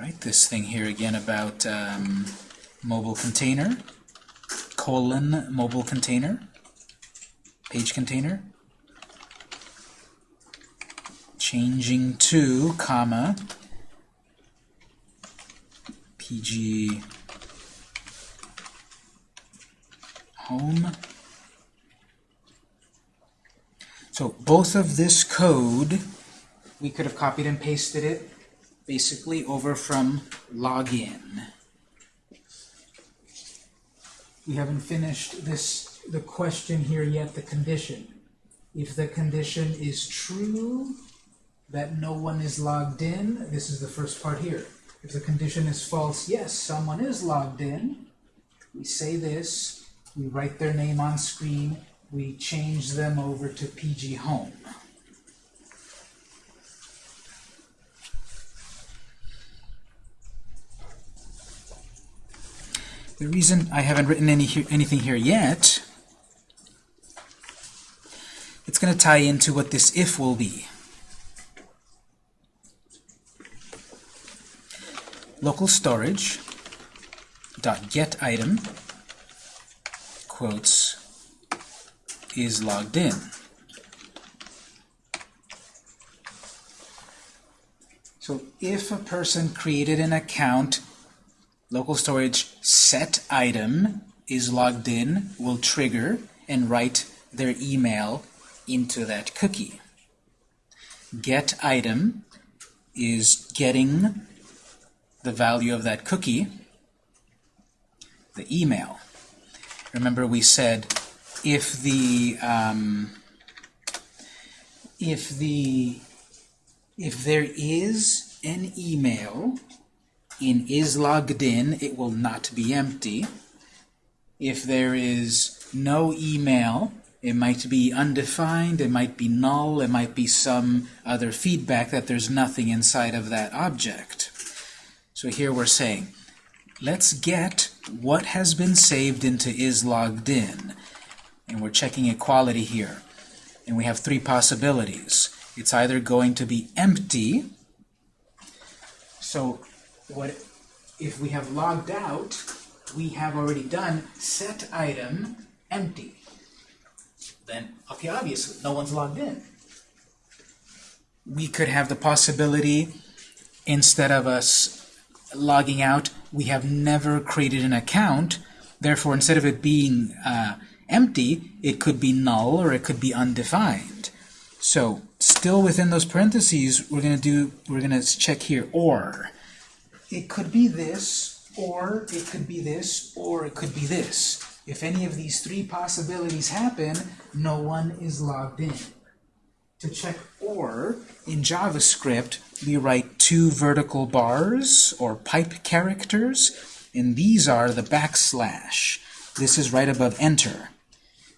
Right? This thing here again about um, mobile container, colon mobile container, page container, changing to, comma, PG home. So both of this code, we could have copied and pasted it basically over from login. We haven't finished this the question here yet, the condition. If the condition is true, that no one is logged in, this is the first part here. If the condition is false, yes, someone is logged in, we say this, we write their name on screen, we change them over to PG Home. The reason I haven't written any he anything here yet, it's going to tie into what this if will be. Local storage dot get item quotes is logged in. So if a person created an account local storage set item is logged in will trigger and write their email into that cookie. Get item is getting the value of that cookie, the email. Remember we said if the um, if the if there is an email in is logged in, it will not be empty. If there is no email, it might be undefined, it might be null, it might be some other feedback that there's nothing inside of that object. So here we're saying, let's get what has been saved into is logged in. And we're checking equality here. And we have three possibilities. It's either going to be empty, so what if we have logged out, we have already done set item empty. Then, okay, obviously, no one's logged in. We could have the possibility, instead of us logging out, we have never created an account. Therefore, instead of it being uh, empty, it could be null or it could be undefined. So, still within those parentheses, we're going to do, we're going to check here, or. It could be this, or it could be this, or it could be this. If any of these three possibilities happen, no one is logged in. To check OR, in JavaScript, we write two vertical bars, or pipe characters, and these are the backslash. This is right above enter.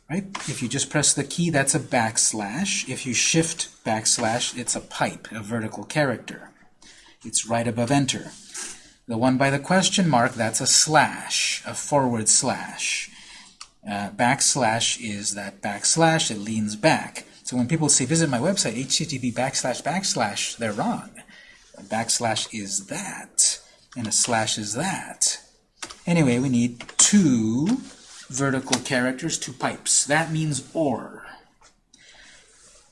Right? If you just press the key, that's a backslash. If you shift backslash, it's a pipe, a vertical character. It's right above enter. The one by the question mark, that's a slash, a forward slash. Uh, backslash is that backslash, it leans back. So when people say visit my website, http backslash backslash, they're wrong. A backslash is that, and a slash is that. Anyway, we need two vertical characters, two pipes. That means OR.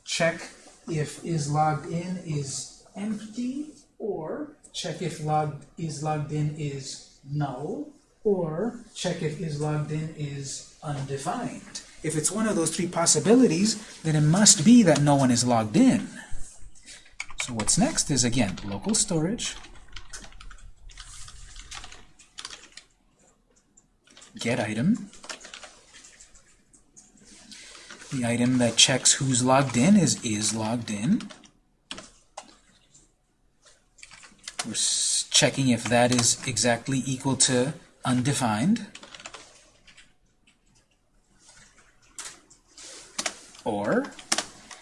Check if is logged in is empty, or check if logged is logged in is null, or check if is logged in is undefined. If it's one of those three possibilities, then it must be that no one is logged in. So what's next is, again, local storage, get item. The item that checks who's logged in is is logged in. We're checking if that is exactly equal to undefined. Or,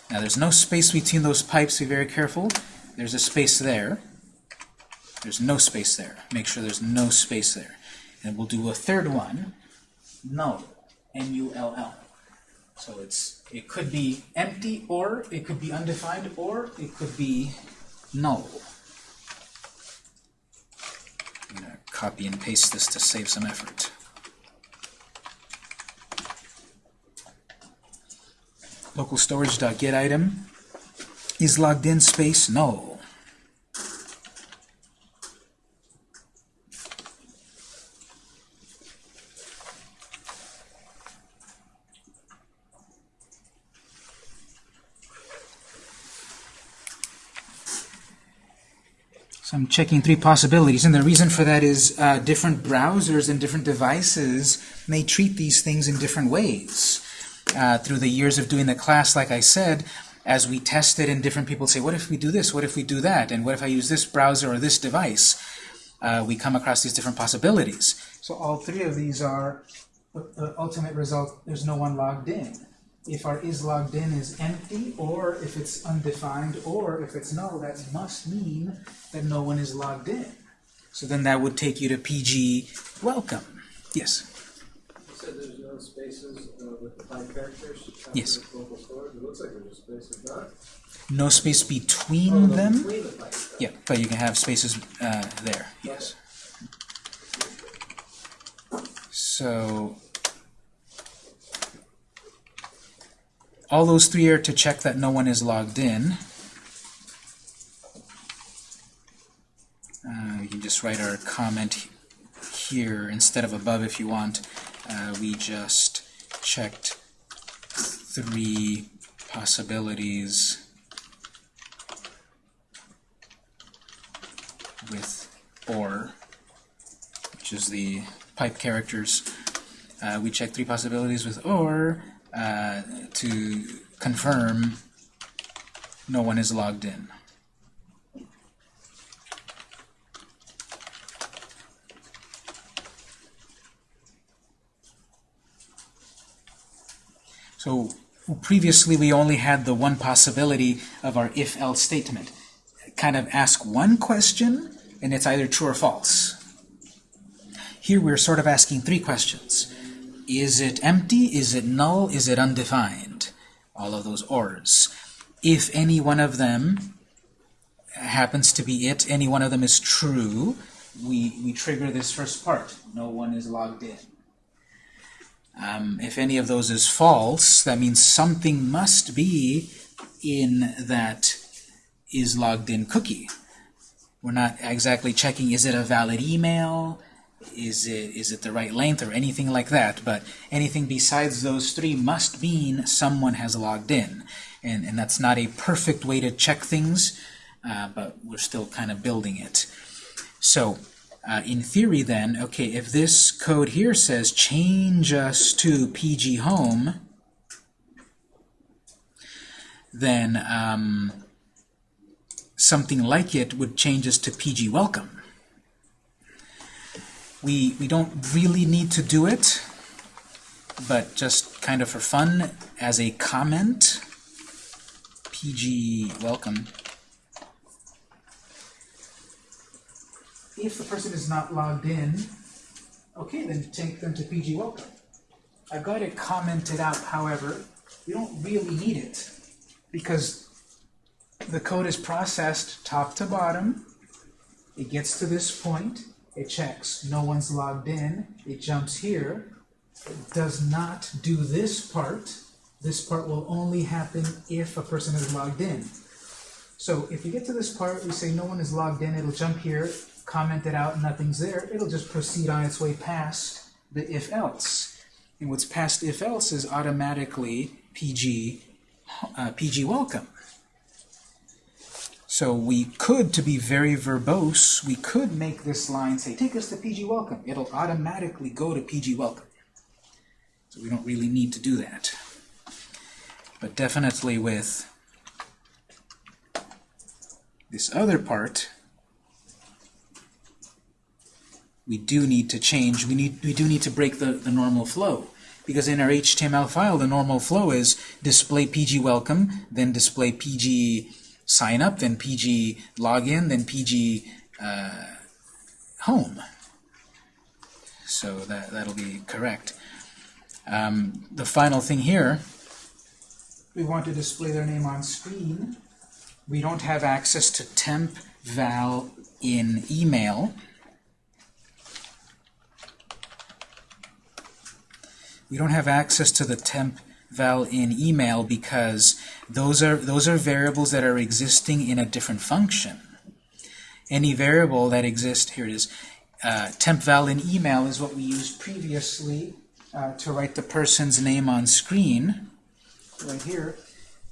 now there's no space between those pipes, be very careful. There's a space there. There's no space there. Make sure there's no space there. And we'll do a third one, null, N-U-L-L. So it's it could be empty, or it could be undefined, or it could be null. Copy and paste this to save some effort. Local storage.get item is logged in space null. So I'm checking three possibilities, and the reason for that is uh, different browsers and different devices may treat these things in different ways. Uh, through the years of doing the class, like I said, as we test it and different people say, what if we do this, what if we do that, and what if I use this browser or this device, uh, we come across these different possibilities. So all three of these are, the ultimate result, there's no one logged in if our is logged in is empty, or if it's undefined, or if it's null, that must mean that no one is logged in. So then that would take you to PG welcome. Yes? You said there's no spaces uh, with the pipe characters? Yes. Storage, it looks like there's spaces, not? No space between Oh, no, them? Between the. Yeah, but you can have spaces uh, there, yes. So all those three are to check that no one is logged in. Uh, you can just write our comment here instead of above if you want. Uh, we just checked three possibilities with OR, which is the pipe characters. Uh, we check three possibilities with OR uh, to confirm no one is logged in. So previously we only had the one possibility of our if-else statement. Kind of ask one question, and it's either true or false. Here we're sort of asking three questions. Is it empty? Is it null? Is it undefined? All of those ors. If any one of them happens to be it, any one of them is true, we, we trigger this first part. No one is logged in. Um, if any of those is false, that means something must be in that is logged in cookie. We're not exactly checking is it a valid email, is it is it the right length or anything like that, but anything besides those three must mean someone has logged in. And, and that's not a perfect way to check things, uh, but we're still kind of building it. So uh, in theory then, okay, if this code here says change us to PG Home, then um, something like it would change us to PG Welcome. We, we don't really need to do it, but just kind of for fun, as a comment, PG Welcome. If the person is not logged in, okay, then take them to PG Welcome. I've got it commented out, however, we don't really need it because the code is processed top to bottom. It gets to this point. It checks. No one's logged in. It jumps here. It does not do this part. This part will only happen if a person is logged in. So if you get to this part, we say no one is logged in. It'll jump here, comment it out, nothing's there. It'll just proceed on its way past the if-else. And what's past if-else is automatically PG, uh, PG welcome. So we could, to be very verbose, we could make this line say, take us to PG Welcome. It'll automatically go to PG Welcome. So we don't really need to do that. But definitely with this other part, we do need to change, we, need, we do need to break the, the normal flow. Because in our HTML file, the normal flow is display PG welcome, then display PG sign up, then PG login, then PG uh, home. So that, that'll be correct. Um, the final thing here, we want to display their name on screen. We don't have access to temp val in email. We don't have access to the temp val in email because those are those are variables that are existing in a different function. Any variable that exists here it is uh, temp val in email is what we used previously uh, to write the person's name on screen. Right here,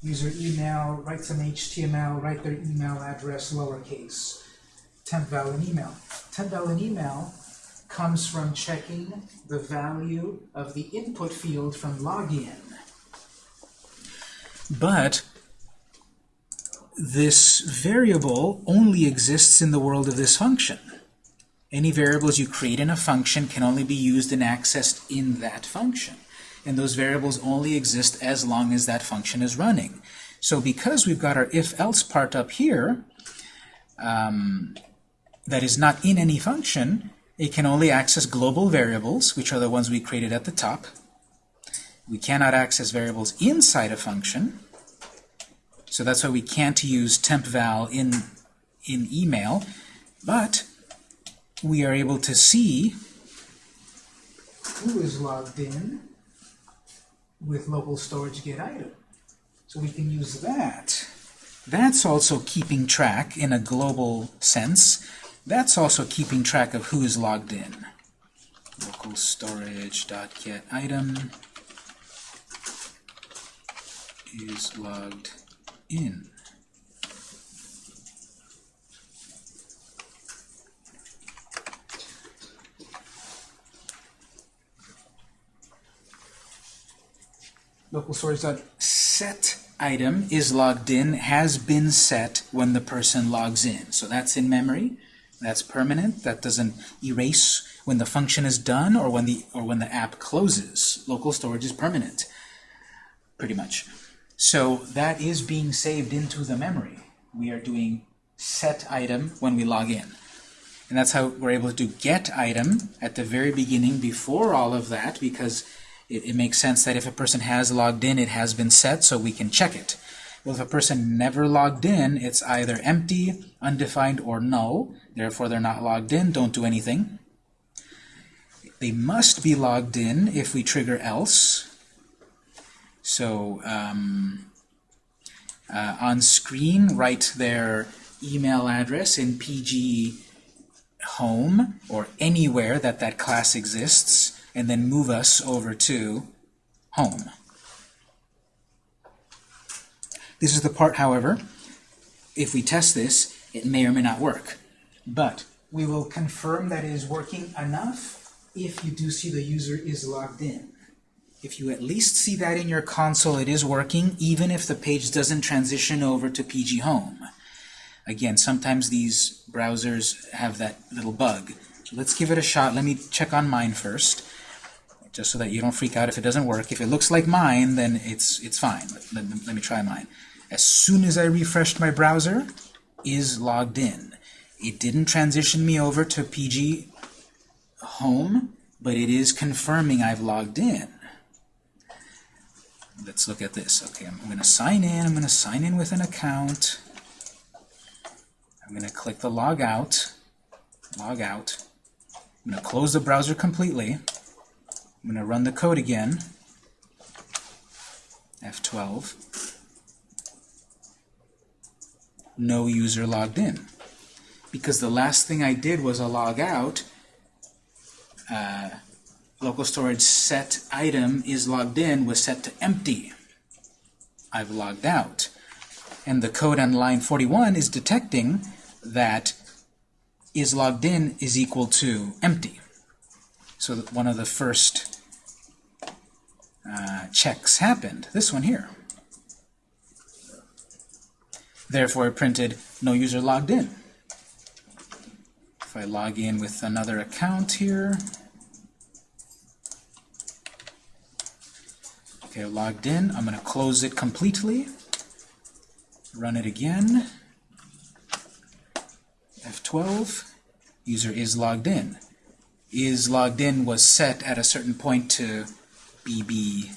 user email, write some HTML, write their email address lowercase. Temp val in email. Temp val in email comes from checking the value of the input field from login. But this variable only exists in the world of this function. Any variables you create in a function can only be used and accessed in that function. And those variables only exist as long as that function is running. So because we've got our if-else part up here, um, that is not in any function, it can only access global variables, which are the ones we created at the top. We cannot access variables inside a function. So that's why we can't use tempval in, in email. But we are able to see who is logged in with local storage get item. So we can use that. That's also keeping track in a global sense. That's also keeping track of who is logged in. Local storage dot get item is logged in. local storage dot set item is logged in has been set when the person logs in. So that's in memory. That's permanent. That doesn't erase when the function is done or when the or when the app closes. Local storage is permanent, pretty much. So that is being saved into the memory. We are doing set item when we log in. And that's how we're able to do get item at the very beginning before all of that because it, it makes sense that if a person has logged in, it has been set, so we can check it. Well, if a person never logged in, it's either empty, undefined, or null. Therefore, they're not logged in. Don't do anything. They must be logged in if we trigger else. So um, uh, on screen, write their email address in PG home or anywhere that that class exists, and then move us over to home. This is the part, however, if we test this, it may or may not work. But we will confirm that it is working enough if you do see the user is logged in. If you at least see that in your console, it is working, even if the page doesn't transition over to PG Home. Again, sometimes these browsers have that little bug. So let's give it a shot. Let me check on mine first, just so that you don't freak out if it doesn't work. If it looks like mine, then it's, it's fine. Let, let, let me try mine. As soon as I refreshed my browser, is logged in. It didn't transition me over to PG Home, but it is confirming I've logged in. Let's look at this. Okay, I'm going to sign in. I'm going to sign in with an account. I'm going to click the log out. Log out. I'm going to close the browser completely. I'm going to run the code again. F12. No user logged in. Because the last thing I did was a log out. Uh, local storage set item is logged in was set to empty. I've logged out. And the code on line 41 is detecting that is logged in is equal to empty. So one of the first uh, checks happened. This one here. Therefore, it printed no user logged in. If I log in with another account here, Logged in. I'm going to close it completely. Run it again. F12. User is logged in. Is logged in was set at a certain point to BB,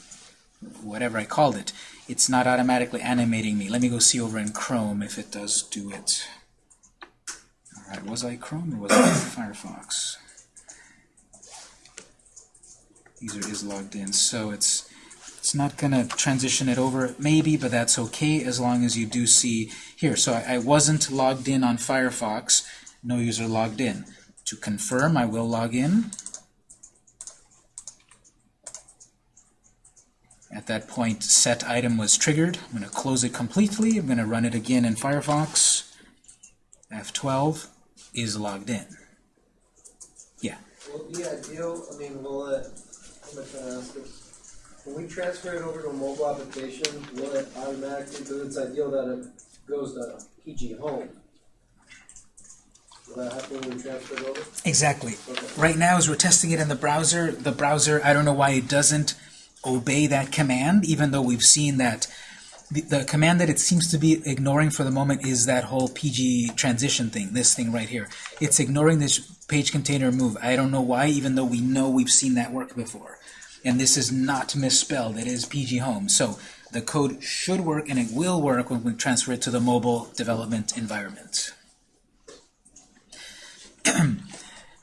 whatever I called it. It's not automatically animating me. Let me go see over in Chrome if it does do it. Alright, was I Chrome or was I Firefox? User is logged in, so it's it's not going to transition it over, maybe, but that's okay as long as you do see here. So I, I, wasn't logged in on Firefox, no user logged in. To confirm, I will log in. At that point, set item was triggered. I'm going to close it completely. I'm going to run it again in Firefox. F12 is logged in. Yeah. Will ideal, I mean, will it, When we transfer it over to a mobile application, will it automatically, because it's ideal that it goes to PG Home. Will that happen when we transfer it over? Exactly. Okay. Right now, as we're testing it in the browser, the browser, I don't know why it doesn't obey that command, even though we've seen that the, the command that it seems to be ignoring for the moment is that whole PG transition thing, this thing right here. It's ignoring this page container move. I don't know why, even though we know we've seen that work before. And this is not misspelled. It is PG Home. So the code should work, and it will work when we transfer it to the mobile development environment.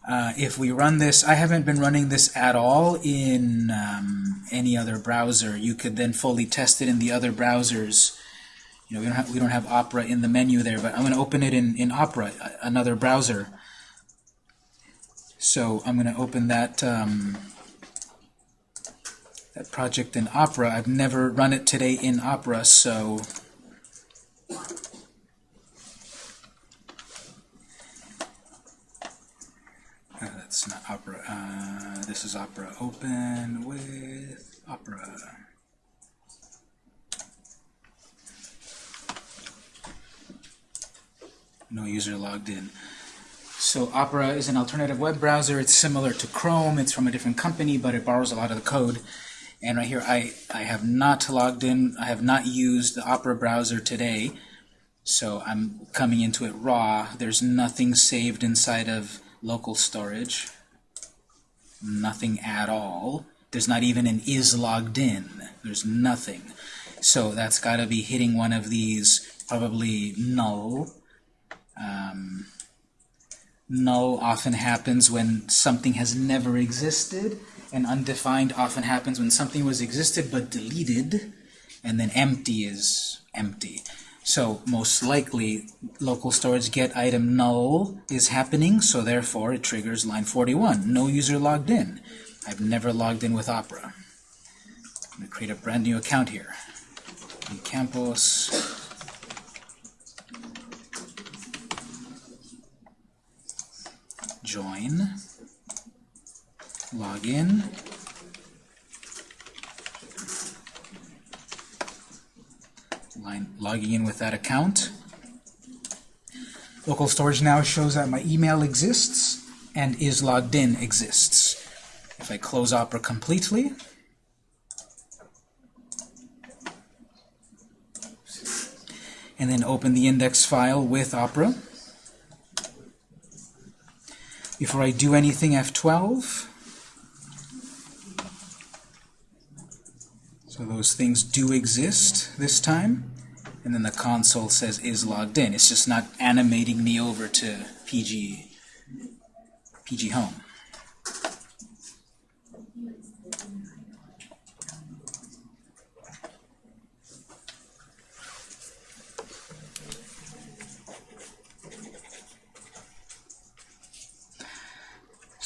Uh, if we run this, I haven't been running this at all in um, any other browser. You could then fully test it in the other browsers. You know, we don't have, we don't have Opera in the menu there, but I'm going to open it in, in Opera, another browser. So I'm going to open that, um, that project in Opera. I've never run it today in Opera, so Uh, that's not Opera. Uh, this is Opera Open with Opera. No user logged in. So Opera is an alternative web browser. It's similar to Chrome. It's from a different company, but it borrows a lot of the code. And right here, I, I have not logged in. I have not used the Opera browser today. So I'm coming into it raw. There's nothing saved inside of local storage. Nothing at all. There's not even an is logged in. There's nothing. So that's got to be hitting one of these, probably null. Um, null often happens when something has never existed, and undefined often happens when something was existed but deleted, and then empty is empty. So most likely, local storage get item null is happening, so therefore it triggers line 41. No user logged in. I've never logged in with Opera. I'm going to create a brand new account here. Campos. Join. Login. Logging in with that account. Local storage now shows that my email exists and is logged in exists. If I close Opera completely, and then open the index file with Opera. Before I do anything, F12. So those things do exist this time. And then the console says is logged in. It's just not animating me over to PG, PG Home.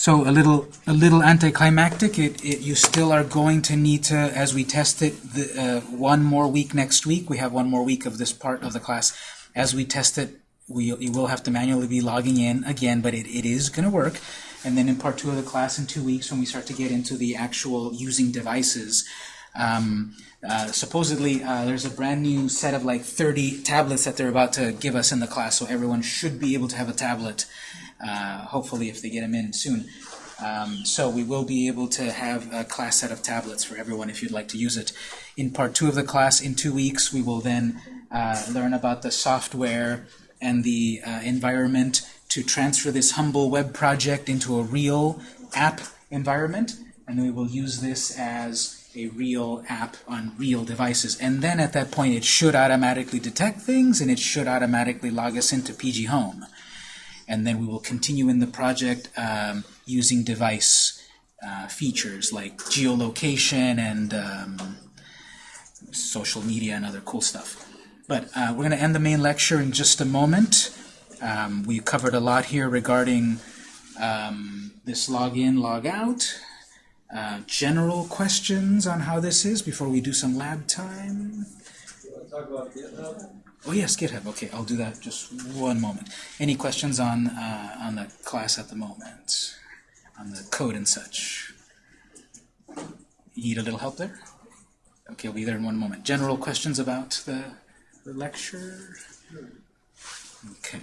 So a little, a little anticlimactic. It, it, you still are going to need to, as we test it, the, uh, one more week next week. We have one more week of this part of the class. As we test it, we you will have to manually be logging in again, but it, it is going to work. And then in part two of the class in two weeks, when we start to get into the actual using devices, um, uh, supposedly uh, there's a brand new set of like 30 tablets that they're about to give us in the class, so everyone should be able to have a tablet uh, hopefully if they get them in soon. Um, so we will be able to have a class set of tablets for everyone if you'd like to use it. In part two of the class, in two weeks, we will then uh, learn about the software and the uh, environment to transfer this humble web project into a real app environment, and we will use this as a real app on real devices. And then at that point, it should automatically detect things, and it should automatically log us into PG Home and then we will continue in the project um, using device uh, features like geolocation and um, social media and other cool stuff. But uh, we're going to end the main lecture in just a moment. Um, we covered a lot here regarding um, this login, log out, uh, general questions on how this is before we do some lab time. Oh yes, GitHub. Okay, I'll do that just one moment. Any questions on uh, on the class at the moment, on the code and such? You need a little help there? Okay, I'll be there in one moment. General questions about the, the lecture? Okay.